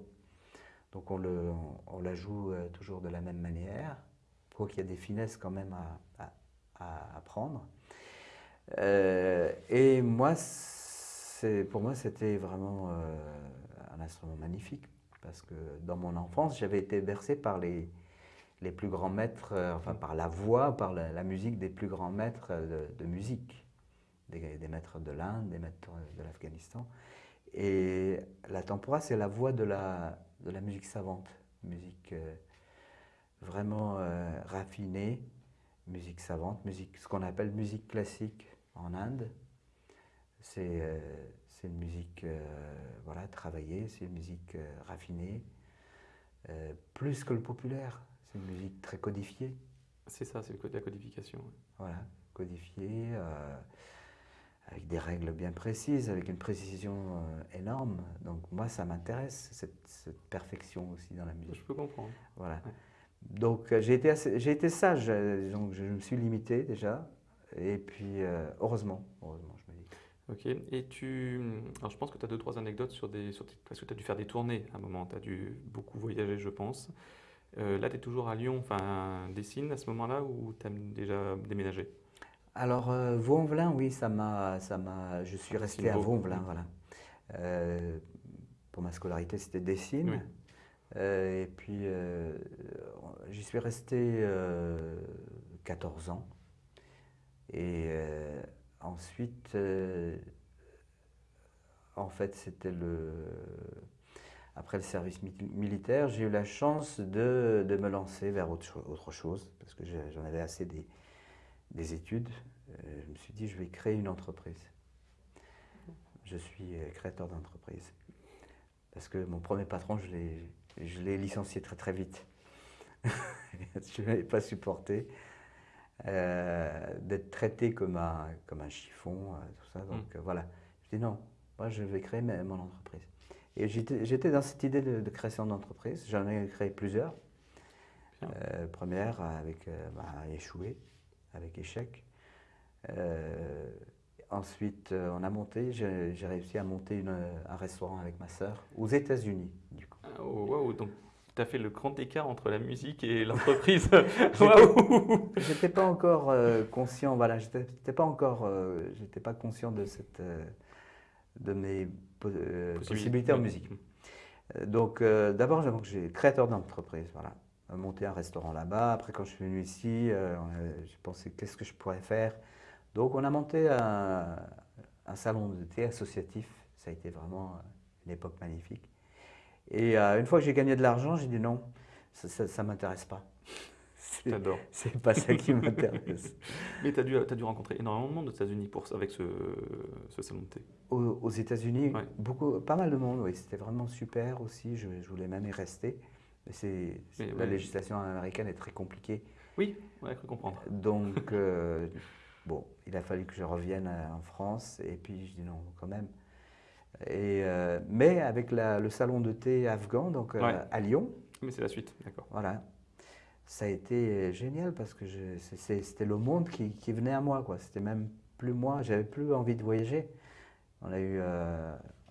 Donc on, le, on, la joue toujours de la même manière, quoi qu'il y a des finesses quand même à, à-. Euh, et moi, pour moi, c'était vraiment un instrument magnifique parce que dans mon enfance, j'avais été bercé par les, les plus grands maîtres, enfin par la voix, par la, musique des plus grands maîtres de, musique, des, des, maîtres de l'Inde, des maîtres de l'Afghanistan. Et la tempora, c'est la voix de la, de la musique savante, musique euh, vraiment euh, raffinée, musique savante, musique, ce qu'on appelle musique classique en Inde. C'est euh, une musique voilà, travaillée, c'est une musique raffinée, plus que le populaire. C'est une musique très codifiée. C'est ça, c'est la codification. Voilà, codifiée avec des règles bien précises, avec une précision euh, énorme. Donc moi, ça m'intéresse, cette, perfection aussi dans la musique. Je peux comprendre. Voilà. Donc euh, j'ai été, sage, euh, donc je me suis limité déjà, et puis heureusement, heureusement, je. Ok, et tu... Alors je pense que tu as deux, trois anecdotes sur des... Sur... Parce que tu as dû faire des tournées à un moment, tu as dû beaucoup voyager, je pense. là, tu es toujours à Lyon, enfin, Dessine à ce moment-là, ou tu as déjà déménagé alors, euh, Vauvelin, oui, ça m'a, ça m'a, je suis resté à Vauvelin, voilà. Euh, pour ma scolarité, c'était Dessines. Euh, et puis, j'y suis resté 14 ans. Et ensuite, en fait, c'était le... Après le service militaire, j'ai eu la chance de, de, me lancer vers autre, autre chose, parce que j'en avais assez des, des études, euh, je me suis dit, je vais créer une entreprise. Je suis euh, créateur d'entreprise. Parce que mon premier patron, je l'ai licencié très très vite. *laughs* je ne l'avais pas supporté euh, d'être traité comme un, comme un chiffon, tout ça. Donc mm. voilà, je dis non, moi je vais créer mon entreprise. Et j'étais dans cette idée de, création d'entreprise. J'en ai créé plusieurs. première avec bah, échoué avec échec. Euh, ensuite, euh, on a monté, j'ai réussi à monter un restaurant avec ma sœur aux États-Unis, du coup. Ah, oh, donc fait le grand écart entre la musique et l'entreprise. *laughs* j'étais pas encore euh, conscient, voilà, j'étais pas encore, j'étais pas conscient de cette, de mes possibilités en musique. Donc, d'abord, j'ai créateur d'entreprise, voilà monter un restaurant là-bas. Après, quand je suis venu ici, euh, j'ai pensé qu'est-ce que je pourrais faire? Donc, on a monté un, salon de thé associatif. Ça a été vraiment une époque magnifique. Et euh, une fois que j'ai gagné de l'argent, j'ai dit non, ça ne m'intéresse pas. *laughs* C'est pas ça qui m'intéresse. *laughs* Mais tu as dû, as dû rencontrer énormément de monde aux États-Unis avec ce, ce, salon de thé. Aux, États-Unis, beaucoup, pas mal de monde, oui. C'était vraiment super aussi. Je, je, voulais même y rester la législation américaine est très compliquée. Oui, ouais, cru comprendre. Donc, *laughs* euh, bon, il a fallu que je revienne euh, en France et puis je dis non, quand même. Et, euh, mais avec le salon de thé afghan, donc à Lyon. Mais c'est la suite, d'accord. Voilà. Ça a été génial parce que c'était le monde qui, qui, venait à moi. C'était même plus moi, j'avais plus envie de voyager. On a eu,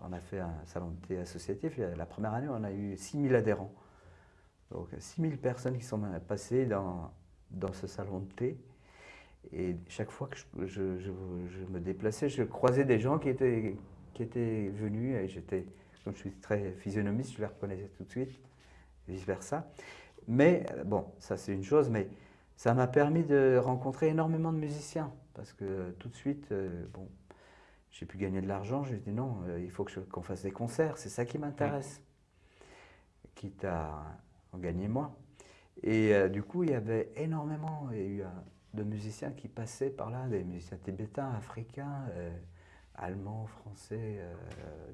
on a fait un salon de thé associatif. La première année, on a eu 6000 adhérents. Donc 6000 personnes qui sont passées dans, dans ce salon de thé. Et chaque fois que je, je, me déplaçais, je croisais des gens qui étaient, qui étaient venus et j'étais, comme je suis très physionomiste, je les reconnaissais tout de suite, vice-versa. Mais bon, ça c'est une chose, mais ça m'a permis de rencontrer énormément de musiciens parce que tout de suite, euh, bon, j'ai pu gagner de l'argent, j'ai dit non, euh, il faut qu'on fasse des concerts, c'est ça qui m'intéresse. Quitte à en gagner moins. Et euh, du coup, il y avait énormément il y a eu, euh, de musiciens qui passaient par là, des musiciens tibétains, africains, euh, allemands, français,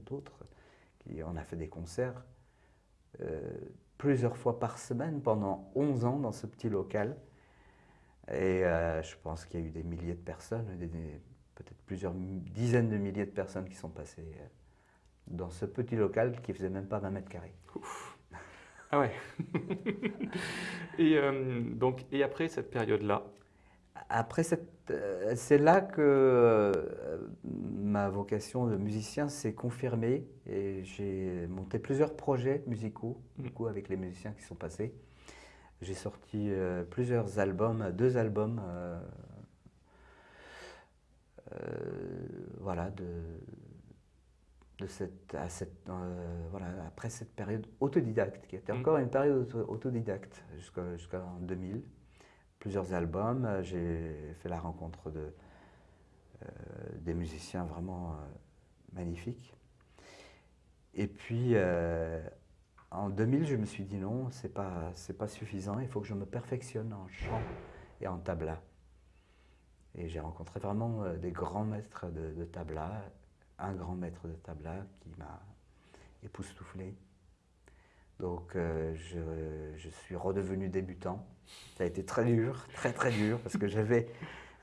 d'autres. On a fait des concerts plusieurs fois par semaine pendant 11 ans dans ce petit local. Et je pense qu'il y a eu des milliers de personnes, peut-être plusieurs dizaines de milliers de personnes qui sont passées dans ce petit local qui faisait même pas 20 mètres carrés. Ah ouais. *laughs* et, euh, donc, et après cette période-là? Après, euh, c'est là que euh, ma vocation de musicien s'est confirmée et j'ai monté plusieurs projets musicaux du coup, avec les musiciens qui sont passés. J'ai sorti plusieurs albums, deux albums voilà, de, de cette, à cette, voilà, après cette période autodidacte, qui était Mm. encore une période auto- autodidacte jusqu'en 2000. Plusieurs albums, euh, j'ai fait la rencontre de, euh, des musiciens vraiment euh, magnifiques. Et puis, euh, en 2000, je me suis dit non, c'est pas, pas suffisant, il faut que je me perfectionne en chant et en tabla. Et j'ai rencontré vraiment euh, des grands maîtres de, tabla, un grand maître de tabla qui m'a époustouflé. Donc euh, je, je suis redevenu débutant. Ça a été très dur, très très dur, parce que j'avais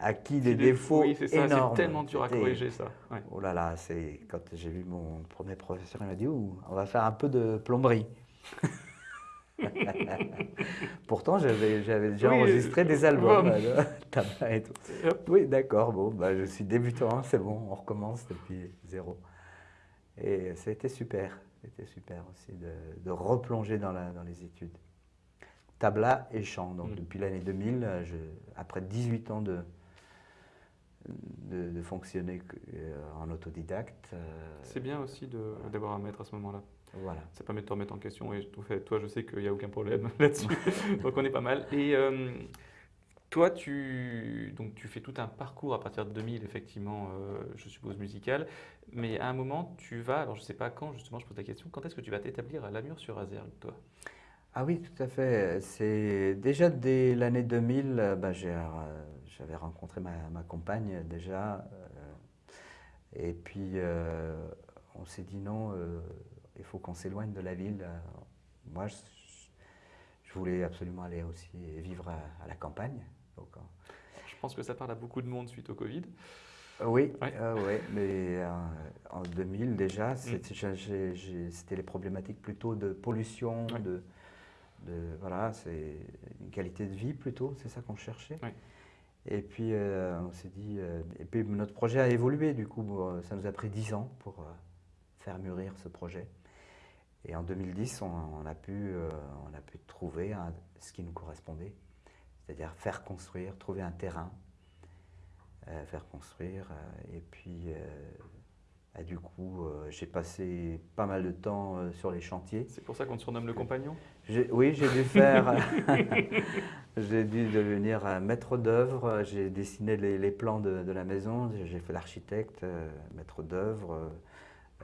acquis des défauts Oui, c'est ça, énormes. c'est tellement dur à C'était- corriger ça. Ouais. Oh là là, c'est quand j'ai vu mon premier professeur, il m'a dit Ouh, on va faire un peu de plomberie. *laughs* Pourtant, j'avais déjà Oui, enregistré des albums, bon. euh, tabac et tout. Oui, d'accord, bon, bah, je suis débutant, c'est bon, on recommence depuis zéro. Et ça a été super, c'était super aussi de, de replonger dans, la- dans les études. Tabla et chant, donc Mm. depuis l'année 2000, euh, je, après 18 ans de, de, de fonctionner euh, en autodidacte, euh, C'est bien aussi d'avoir un maître à ce moment-là. voilà. Ça permet de te remettre en question. Et tout fait, toi, je sais qu'il n'y a aucun problème *laughs* là-dessus. *laughs* Donc, on est pas mal. Et euh, toi, tu, donc, tu fais tout un parcours à partir de 2000, effectivement, euh, je suppose musical. Mais à un moment, tu vas, alors je ne sais pas quand, justement, je pose la question, quand est-ce que tu vas t'établir à Lamur-sur-Azergue, toi? Ah oui, tout à fait. C'est déjà dès l'année 2000, euh, bah, j'ai, j'avais rencontré ma, ma compagne déjà. euh, et puis, euh, on s'est dit non, euh, il faut qu'on s'éloigne de la ville. Moi, je, je voulais absolument aller aussi vivre à, à la campagne. Donc, Je pense que ça parle à beaucoup de monde suite au Covid. oui, Ouais. euh, ouais, mais euh, en 2000 déjà, j'ai- c'était les problématiques plutôt de pollution, Ouais. de, de voilà, c'est une qualité de vie plutôt, c'est ça qu'on cherchait? Et puis euh, on s'est dit, euh, et puis notre projet a évolué du coup, ça nous a pris 10 ans pour euh, faire mûrir ce projet. Et en 2010, on, a pu, on a pu trouver ce qui nous correspondait, c'est-à-dire faire construire, trouver un terrain faire construire. et puis, euh, bah, du coup, euh, j'ai passé pas mal de temps euh, sur les chantiers. C'est pour ça qu'on te surnomme le compagnon? Oui, j'ai dû faire. *laughs* *laughs* j'ai dû devenir un maître d'œuvre. J'ai dessiné les, les plans de, de la maison. J'ai fait l'architecte, euh, maître d'œuvre. euh,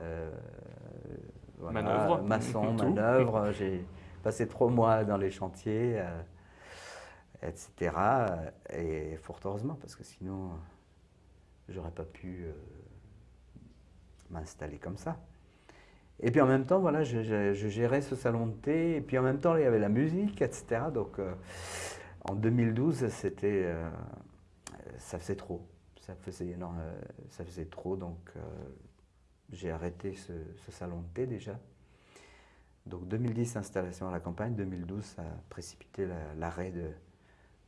euh, voilà, Manœuvre. Maçon, manœuvre. J'ai passé trois mois dans les chantiers, euh, etc. Et fort heureusement, parce que sinon, j'aurais pas pu euh, m'installer comme ça. Et puis en même temps, voilà, je, gérais ce salon de thé, et puis en même temps, il y avait la musique, etc. Donc euh, en 2012, c'était, euh, ça faisait trop. Ça faisait, non, euh, ça faisait trop, donc euh, j'ai arrêté ce, salon de thé déjà. Donc 2010, installation à la campagne, 2012, ça a précipité la- l'arrêt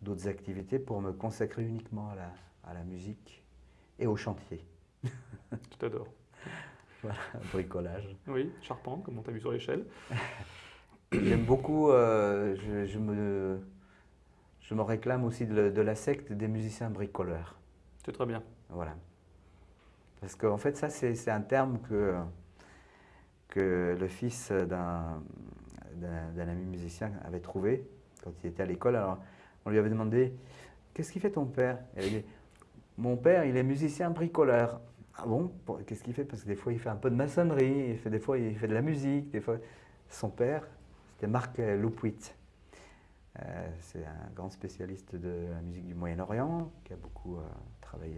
d'autres activités pour me consacrer uniquement à la, à la musique et au chantier, *laughs* Je t'adore. *laughs* au bricolage. Oui, charpente, comme on t'a vu sur l'échelle. *coughs* J'aime beaucoup, euh, je, je me, je me réclame aussi de, de la secte des musiciens bricoleurs. C'est très bien. Voilà. Parce qu'en fait, ça, c'est un terme que, que le fils d'un ami musicien avait trouvé quand il était à l'école. Alors, on lui avait demandé Qu'est-ce qu'il fait ton père? Il avait dit Mon père, il est musicien bricoleur. Ah bon? Qu'est-ce qu'il fait? Parce que des fois, il fait un peu de maçonnerie, il fait, des fois, il fait de la musique. Des fois... Son père, c'était Marc Loupuit. Euh, c'est un grand spécialiste de la musique du Moyen-Orient, qui a beaucoup euh, travaillé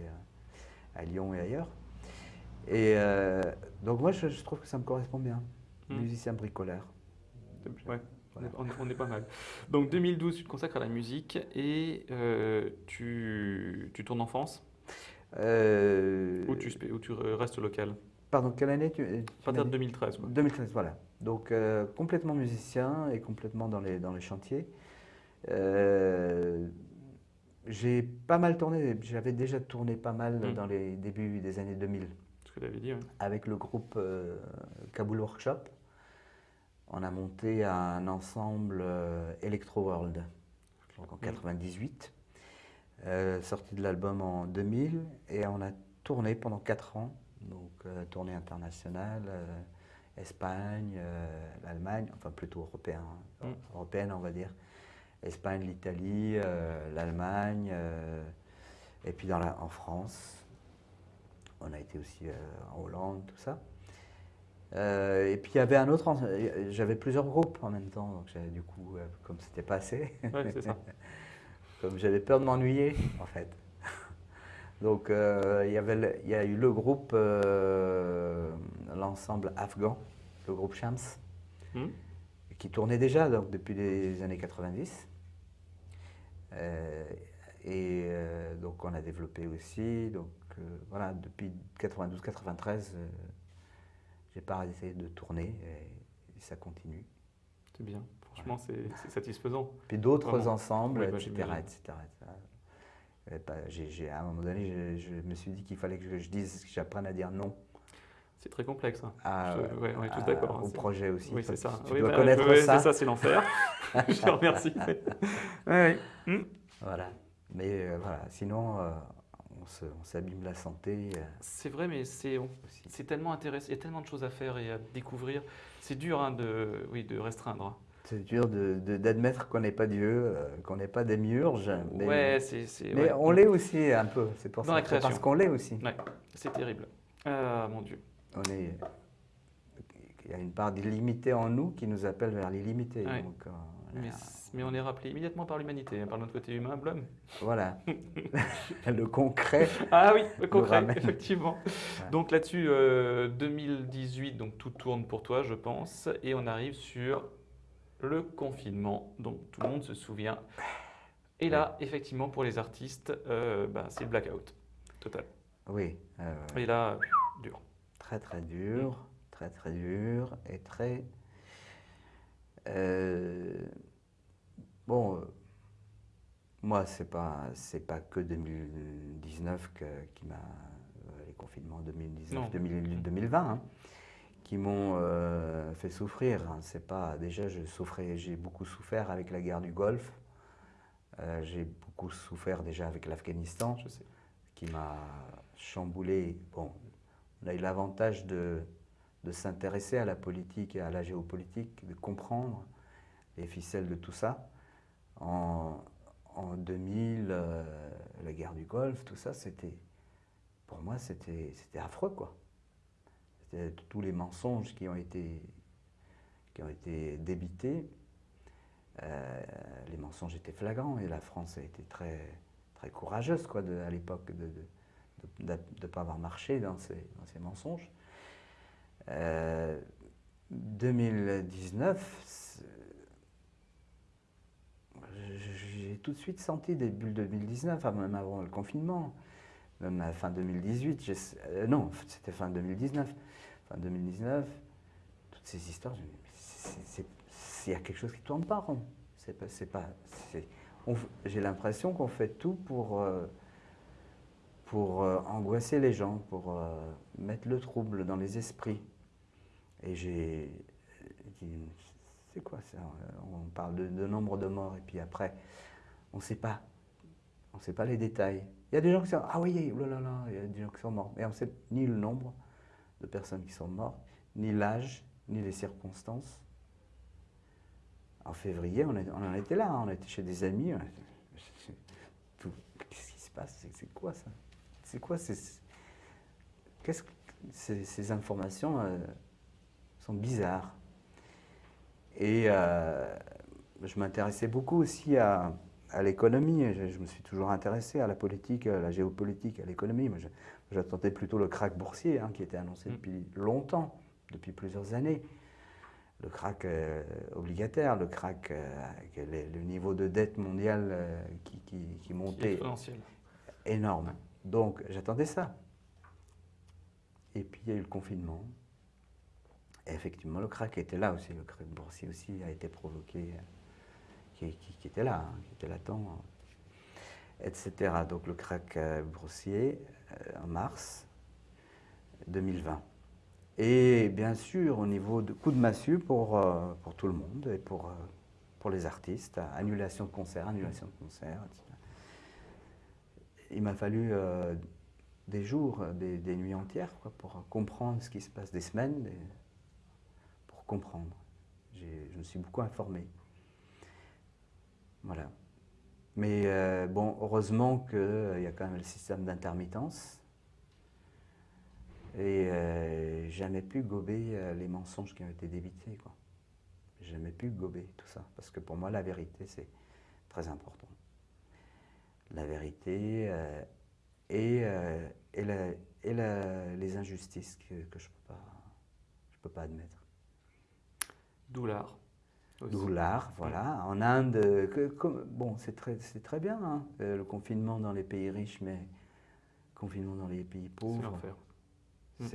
à, à Lyon et ailleurs. Et euh, donc moi, je, je trouve que ça me correspond bien, Mm. musicien bricoleur. Ouais, Voilà. on, est, on est pas mal. Donc 2012, tu te consacres à la musique et tu, tu tournes en France? Euh, ou tu, spé- ou tu restes local Pardon, quelle année tu, tu partir m'as de dit 2013. quoi. 2013, voilà. Donc euh, complètement musicien et complètement dans les, dans les chantiers. Euh, j'ai pas mal tourné, j'avais déjà tourné pas mal Mm. dans les débuts des années 2000 Ce que tu avais dit. ouais. avec le groupe euh, Kaboul Workshop. On a monté un ensemble euh, Electro World donc en Mm. 98, euh, sorti de l'album en 2000 et on a tourné pendant 4 ans, donc euh, tournée internationale, euh, Espagne, euh, l'Allemagne, enfin plutôt européen, Mm. européenne on va dire, Espagne, l'Italie, l'Allemagne, et puis dans la, en France. On a été aussi en Hollande, tout ça. Euh, et puis il y avait un autre, j'avais plusieurs groupes en même temps, donc du coup, euh, comme c'était pas assez, Ouais, c'est ça. *laughs* comme j'avais peur de m'ennuyer, en fait. *laughs* Donc, euh, il, y avait il y a eu le groupe, euh, l'ensemble afghan, le groupe Shams, Hmm. qui tournait déjà donc, depuis les années 90. Euh, et euh, donc, on a développé aussi. Donc, voilà, depuis 92-93, euh, j'ai pas arrêté de tourner et, et ça continue. C'est bien. Franchement, c'est c'est satisfaisant. Puis d'autres ensembles, Oui, bah, etc., j'ai- à un moment donné, je, je me suis dit qu'il fallait que je dise, que j'apprenne à dire non C'est très complexe. hein. à, Je- ouais, on est tous à- d'accord, hein, au c'est- projet aussi. Oui, c'est ça. Tu Oui, dois bah, connaître ça. C'est ça, c'est l'enfer. *laughs* Je te remercie. *laughs* Voilà. Mais euh, voilà, sinon, euh, on s'abîme la santé euh, C'est vrai, mais c'est on- aussi. c'est tellement intéressant. Il y a tellement de choses à faire et à découvrir. C'est dur hein, de, oui, de restreindre. C'est dur d'admettre qu'on n'est pas Dieu, euh, qu'on n'est pas des murges. Mais, ouais, c'est. c'est- mais ouais. on l'est aussi un peu. C'est pour Dans ça la c'est parce création. qu'on l'est aussi. Ouais, c'est terrible. Ah, mon Dieu. On est, il y a une part d'illimité en nous qui nous appelle vers l'illimité. Ouais. Euh, Mais, on est rappelé immédiatement par l'humanité, hein, par notre côté humain, Blum. Voilà. *laughs* *laughs* le concret. Ah oui, le concret, effectivement. Ouais. Donc là-dessus, euh, 2018, donc tout tourne pour toi, je pense, et on arrive sur le confinement, donc tout le monde se souvient. Et là, effectivement, pour les artistes, euh, ben, c'est le blackout total. Oui. euh, Et là, dur. Très très dur, très très dur et très. euh, bon, moi c'est pas c'est pas que 2019 que- qui m'a les confinements 2019 Non. 2000 2020 hein, qui m'ont euh, fait souffrir. C'est pas déjà je souffrais j'ai beaucoup souffert avec la guerre du Golfe. Euh, j'ai beaucoup souffert déjà avec l'Afghanistan qui m'a chamboulé. Bon, on a eu l'avantage de, de s'intéresser à la politique et à la géopolitique, de comprendre les ficelles de tout ça. En, en 2000, euh, la guerre du Golfe, tout ça, c'était, pour moi, c'était, c'était affreux, quoi. C'était tous les mensonges qui ont été, qui ont été débités. Euh, les mensonges étaient flagrants et la France a été très, très courageuse quoi, de- à l'époque de ne pas avoir marché dans ces, dans ces mensonges. Euh, 2019, c'est- j'ai tout de suite senti début 2019, enfin, même avant le confinement, même à fin 2018, j'ai- euh, non, c'était fin 2019, fin 2019, toutes ces histoires, il y a quelque chose qui ne tourne pas rond. C'est pas, J'ai l'impression qu'on fait tout pour, euh, pour euh, angoisser les gens, pour mettre le trouble dans les esprits. Et j'ai dit, c'est quoi ça? On parle de, de nombre de morts et puis après, on ne sait pas. On ne sait pas les détails. Il y a des gens qui sont, ah oui, il y a des gens qui sont morts. Mais on ne sait ni le nombre de personnes qui sont mortes, ni l'âge, ni les circonstances. En février, on, en était là, hein, on était chez des amis. *laughs* Qu'est-ce qui se passe? C'est- quoi ça? C'est quoi ces, qu'est-ce que- ces, ces informations euh, sont bizarres. Et euh, je m'intéressais beaucoup aussi à, à l'économie. Je, je me suis toujours intéressé à la politique, à la géopolitique, à l'économie. Moi, j'attendais plutôt le krach boursier hein, qui était annoncé Mm. depuis longtemps, depuis plusieurs années. Le krach euh, obligataire, le krach euh, les- le niveau de dette mondiale euh, qui, qui, qui montait exponentiel. énorme. Donc j'attendais ça. Et puis il y a eu le confinement. Et effectivement, le crack était là aussi. Le crack boursier aussi a été provoqué, qui, était là, hein, qui était latent, euh, etc. Donc le crack euh, boursier euh, en mars 2020. Et bien sûr, au niveau de coup de massue pour, euh, pour tout le monde et pour, euh, pour les artistes, annulation de concerts, annulation de concerts, etc il m'a fallu euh, des jours, des, nuits entières pour comprendre ce qui se passe, des semaines pour comprendre. Je me suis beaucoup informé. Voilà. Mais euh, bon, heureusement qu'il y a quand même le système d'intermittence. Et euh, jamais pu gober euh, les mensonges qui ont été débités. Quoi. Jamais pu gober tout ça. Parce que pour moi, la vérité, c'est très important. La vérité euh, et, euh, et, la- et la- les injustices que, que je ne peux, peux pas admettre. D'où. Voilà. En Inde, que- comme- bon, c'est très, bien, hein, euh, le confinement dans les pays riches, mais confinement dans les pays pauvres. Mm.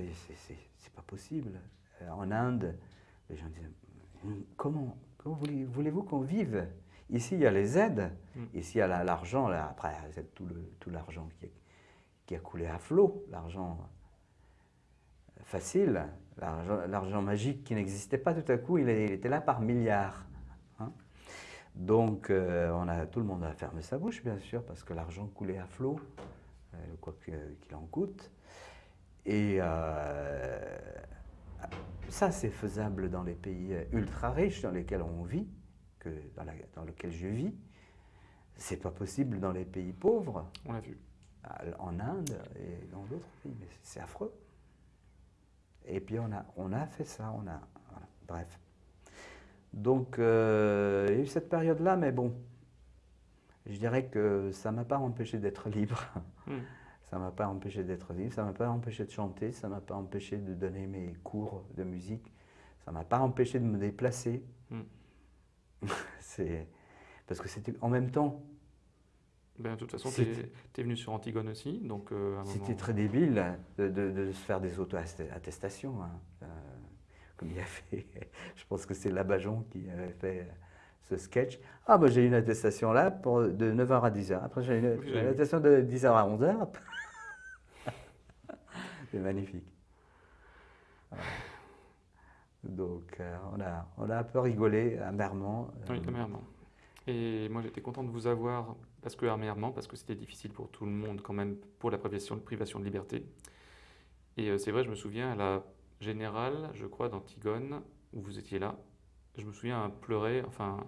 c'est pas possible. Euh, en Inde, les gens disent comment, comment voulez- voulez-vous qu'on vive? Ici, il y a les aides, Mm. ici, il y a la- l'argent, là, après, c'est tout l'argent qui, qui a coulé à flot, l'argent facile, l'argent magique qui n'existait pas tout à coup, il, était là par milliards. hein. Donc, euh, on a, tout le monde a fermé sa bouche, bien sûr, parce que l'argent coulait à flot, euh, quoi qu'il en coûte. Et euh, ça, c'est faisable dans les pays ultra riches dans lesquels on vit, que dans, la- dans lesquels je vis. C'est pas possible dans les pays pauvres, On l'a vu. en Inde et dans d'autres pays, mais c'est affreux. Et puis on a, on a fait ça, on a, voilà, bref. Donc euh, il y a eu cette période-là, mais bon, je dirais que ça m'a pas empêché d'être libre. *laughs* Ça m'a pas empêché d'être libre, ça m'a pas empêché de chanter, ça m'a pas empêché de donner mes cours de musique, ça m'a pas empêché de me déplacer. Mm. *laughs* c'est parce que c'était en même temps, Ben, de toute façon, tu es, venu sur Antigone aussi, donc euh, C'était moment- très débile hein, de, de- de se faire des auto-attestations, hein, euh, comme il a fait. *laughs* Je pense que c'est Labajon qui avait fait euh, ce sketch. Ah, bah, j'ai une attestation là pour, de 9h à 10h. Après, j'ai une, Oui, une attestation de 10h à 11h. *laughs* c'est magnifique. Voilà. Donc, euh, on, a, on a un peu rigolé amèrement. euh, Oui, amèrement. Et moi, j'étais content de vous avoir, parce que amèrement, parce que c'était difficile pour tout le monde quand même, pour la privation, privation de liberté. Et euh, c'est vrai, je me souviens à la générale, je crois, d'Antigone, où vous étiez là, je me souviens pleurer, enfin,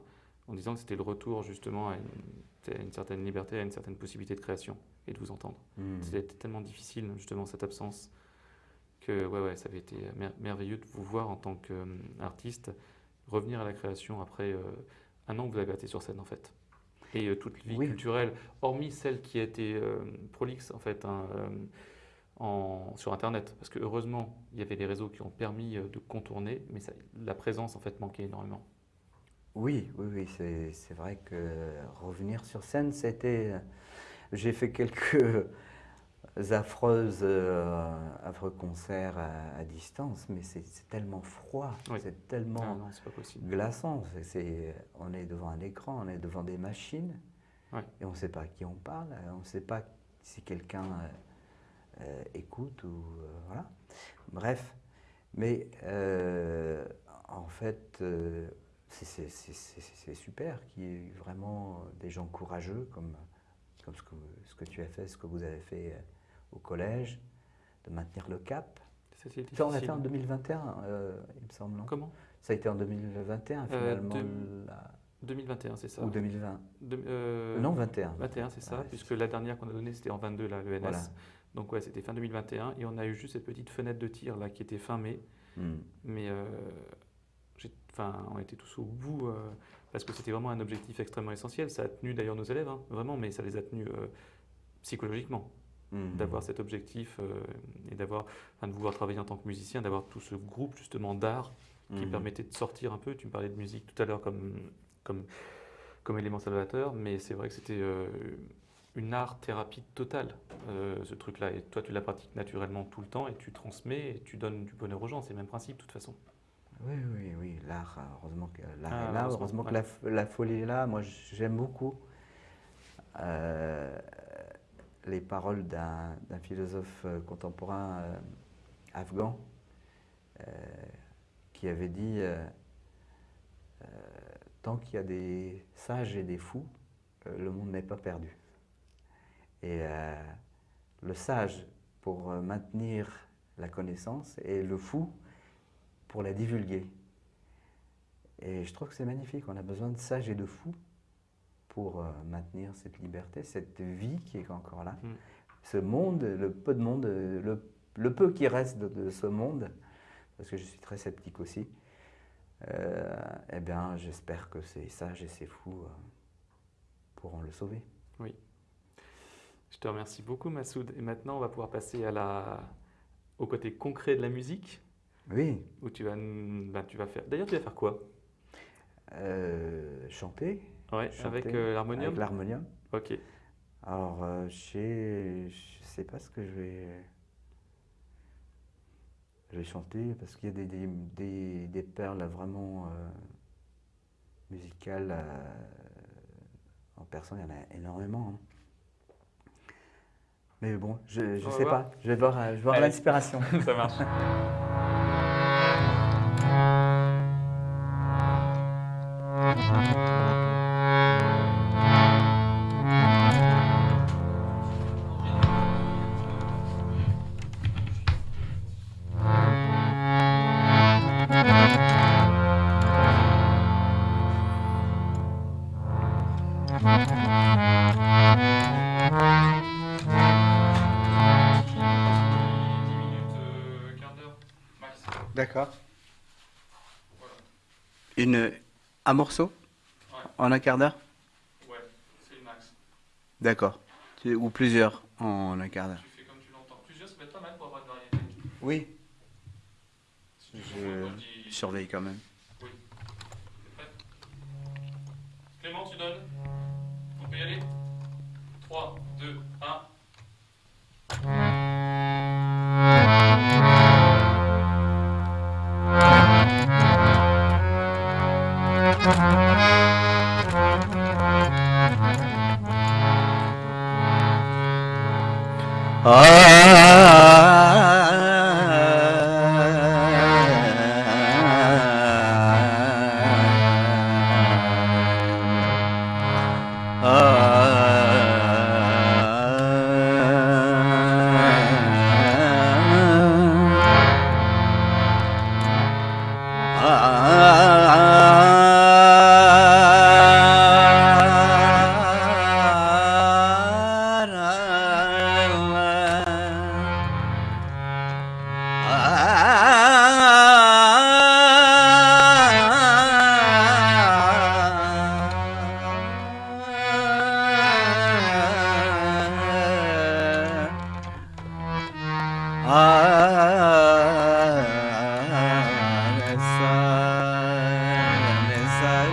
en disant que c'était le retour justement à une, à une certaine liberté, à une certaine possibilité de création et de vous entendre. hmm. C'était tellement difficile, justement, cette absence, que ouais, ouais, ça avait été mer- merveilleux de vous voir en tant qu'artiste revenir à la création après euh, un an que vous avez été sur scène, en fait. Et euh, toute vie Oui. culturelle, hormis celle qui a été euh, prolixe, en fait, hein, euh, en, sur Internet. Parce que heureusement, il y avait les réseaux qui ont permis de contourner, mais ça- la présence, en fait, manquait énormément. Oui, oui, oui, c'est c'est vrai que revenir sur scène, c'était. J'ai fait quelques affreuses, euh, affreux concerts à, à distance, mais c'est tellement froid, Oui. c'est Ah tellement non, possible. glaçant. c'est- on est devant un écran, on est devant des machines, et on ne sait pas à qui on parle, on ne sait pas si quelqu'un euh, euh, écoute ou euh, voilà. Bref, mais euh, en fait, euh, c'est- super qu'il y ait vraiment des gens courageux comme, comme ce, que, ce que tu as fait, ce que vous avez fait euh, au collège, de maintenir le cap. Ça, on l'a fait en 2021, euh, il me semble, non? Comment? Ça a été en 2021 Euh, finalement, deux- la- 2021, c'est ça? Ou 2020 De- euh, Non, 21. 21, c'est ça, Ouais, puisque la dernière qu'on a donnée, c'était en 22, là, l'ENS. Voilà. Donc, ouais, c'était fin 2021. Et on a eu juste cette petite fenêtre de tir, là, qui était fin mai. Hmm. Mais euh, enfin, on était tous au bout, euh, parce que c'était vraiment un objectif extrêmement essentiel. Ça a tenu d'ailleurs nos élèves, hein, vraiment, mais ça les a tenus euh, psychologiquement, Hmm. d'avoir cet objectif euh, et d'avoir, enfin, de vouloir travailler en tant que musicien, d'avoir tout ce groupe, justement, d'art qui Mhm. permettait de sortir un peu. Tu me parlais de musique tout à l'heure comme, comme, comme élément salvateur, mais c'est vrai que c'était euh, une art-thérapie totale, euh, ce truc-là. Et toi, tu la pratiques naturellement tout le temps et tu transmets et tu donnes du bonheur aux gens. C'est le même principe, de toute façon. Oui, oui, oui, l'art, heureusement que l'art Ah, est là, heureusement, heureusement que ouais. la, la folie est là. Moi, j'aime beaucoup euh, les paroles d'un philosophe euh, contemporain euh, afghan euh, qui avait dit Tant qu'il y a des sages et des fous, le monde n'est pas perdu. Et le sage pour maintenir la connaissance et le fou pour la divulguer. Et je trouve que c'est magnifique. On a besoin de sages et de fous pour euh, maintenir cette liberté, cette vie qui est encore là. Mm. Ce monde, le peu de monde, euh, le, le peu qui reste de, de ce monde, parce que je suis très sceptique aussi, euh, eh bien, j'espère que ces sages et ces fous euh, pourront le sauver. Je te remercie beaucoup, Massoud. Et maintenant, on va pouvoir passer à la... au côté concret de la musique, Oui, où tu vas, ben, tu vas faire. D'ailleurs, tu vas faire quoi? Euh, chanter Ouais, avec euh, l'harmonium. avec l'harmonium. Ok. Alors, euh, je sais pas ce que je vais, je vais chanter parce qu'il y a des, des, des- des perles vraiment euh, musicales euh, en personne, il y en a énormément. hein. Mais bon, je ne sais voir. pas, je vais voir, voir l'inspiration. *laughs* Ça marche. *laughs* Une, un morceau En un quart d'heure? Ouais, c'est le max. D'accord. Ou plusieurs en un quart d'heure. Tu fais comme tu l'entends. Plusieurs, ça peut être pas mal pour avoir de variété. Oui. Si Je je surveille quand même.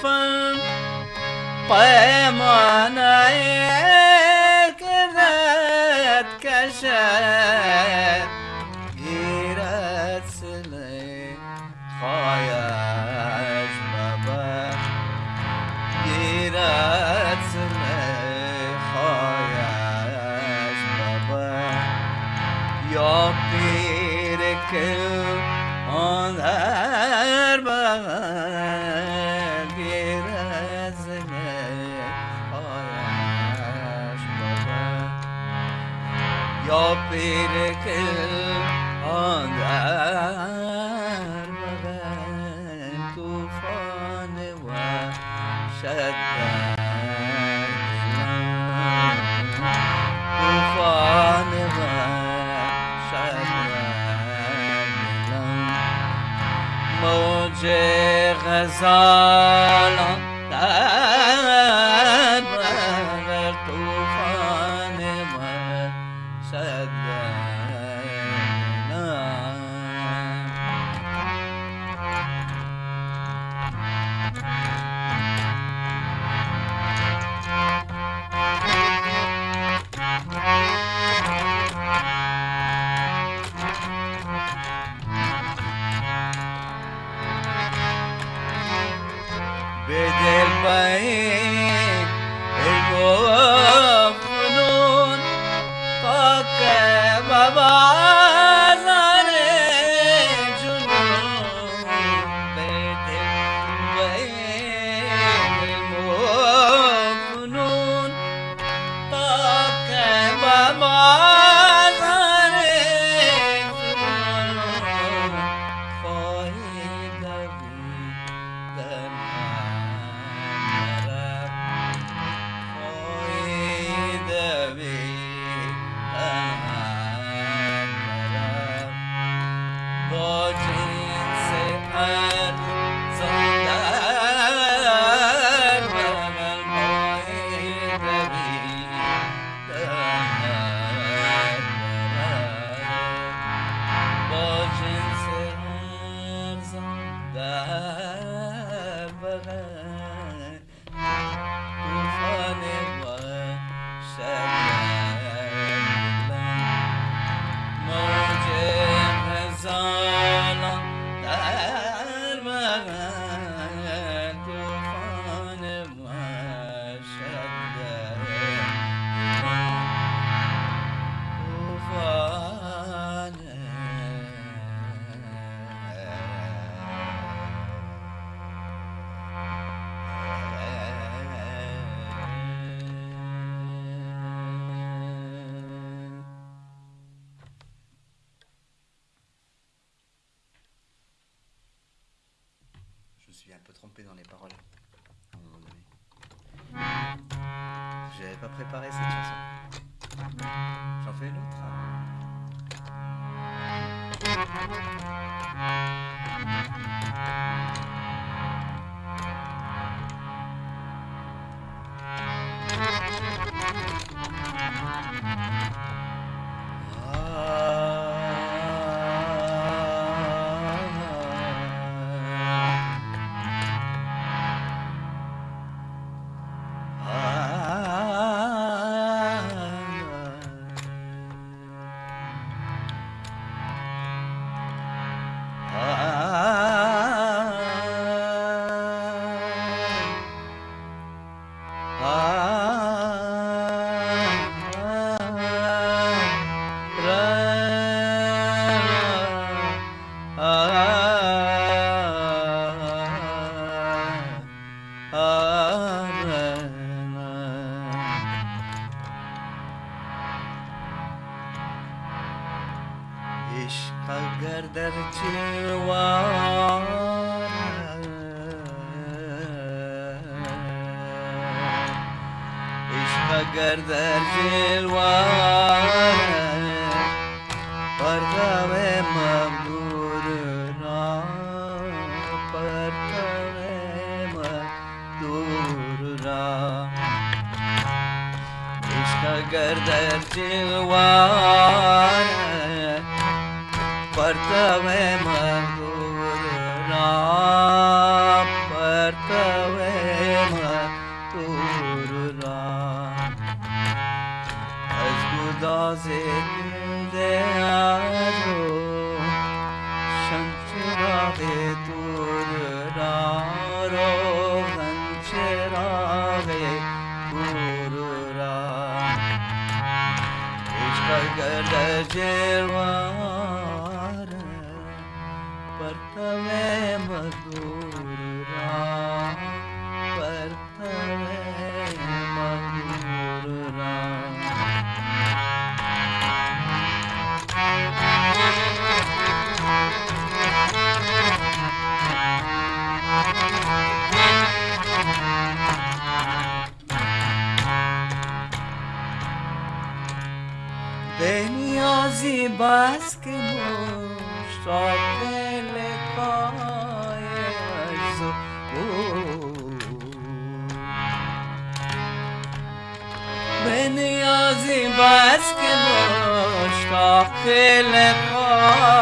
分，白马难さい。شاق لقای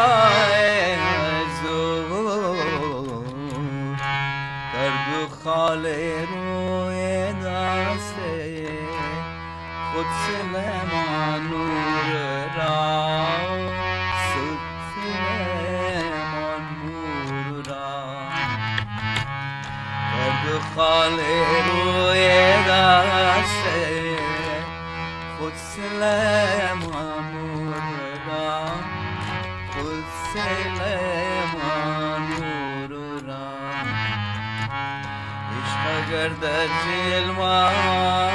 زو در دو خال روی دست خود سلمان نور را سلمان نور را در دو خال روی دست خود سلمان بدجي الوان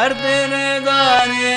कर दे रे गाने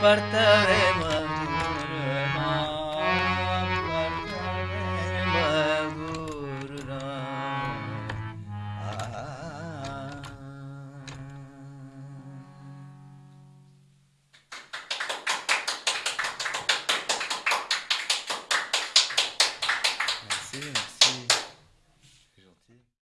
partare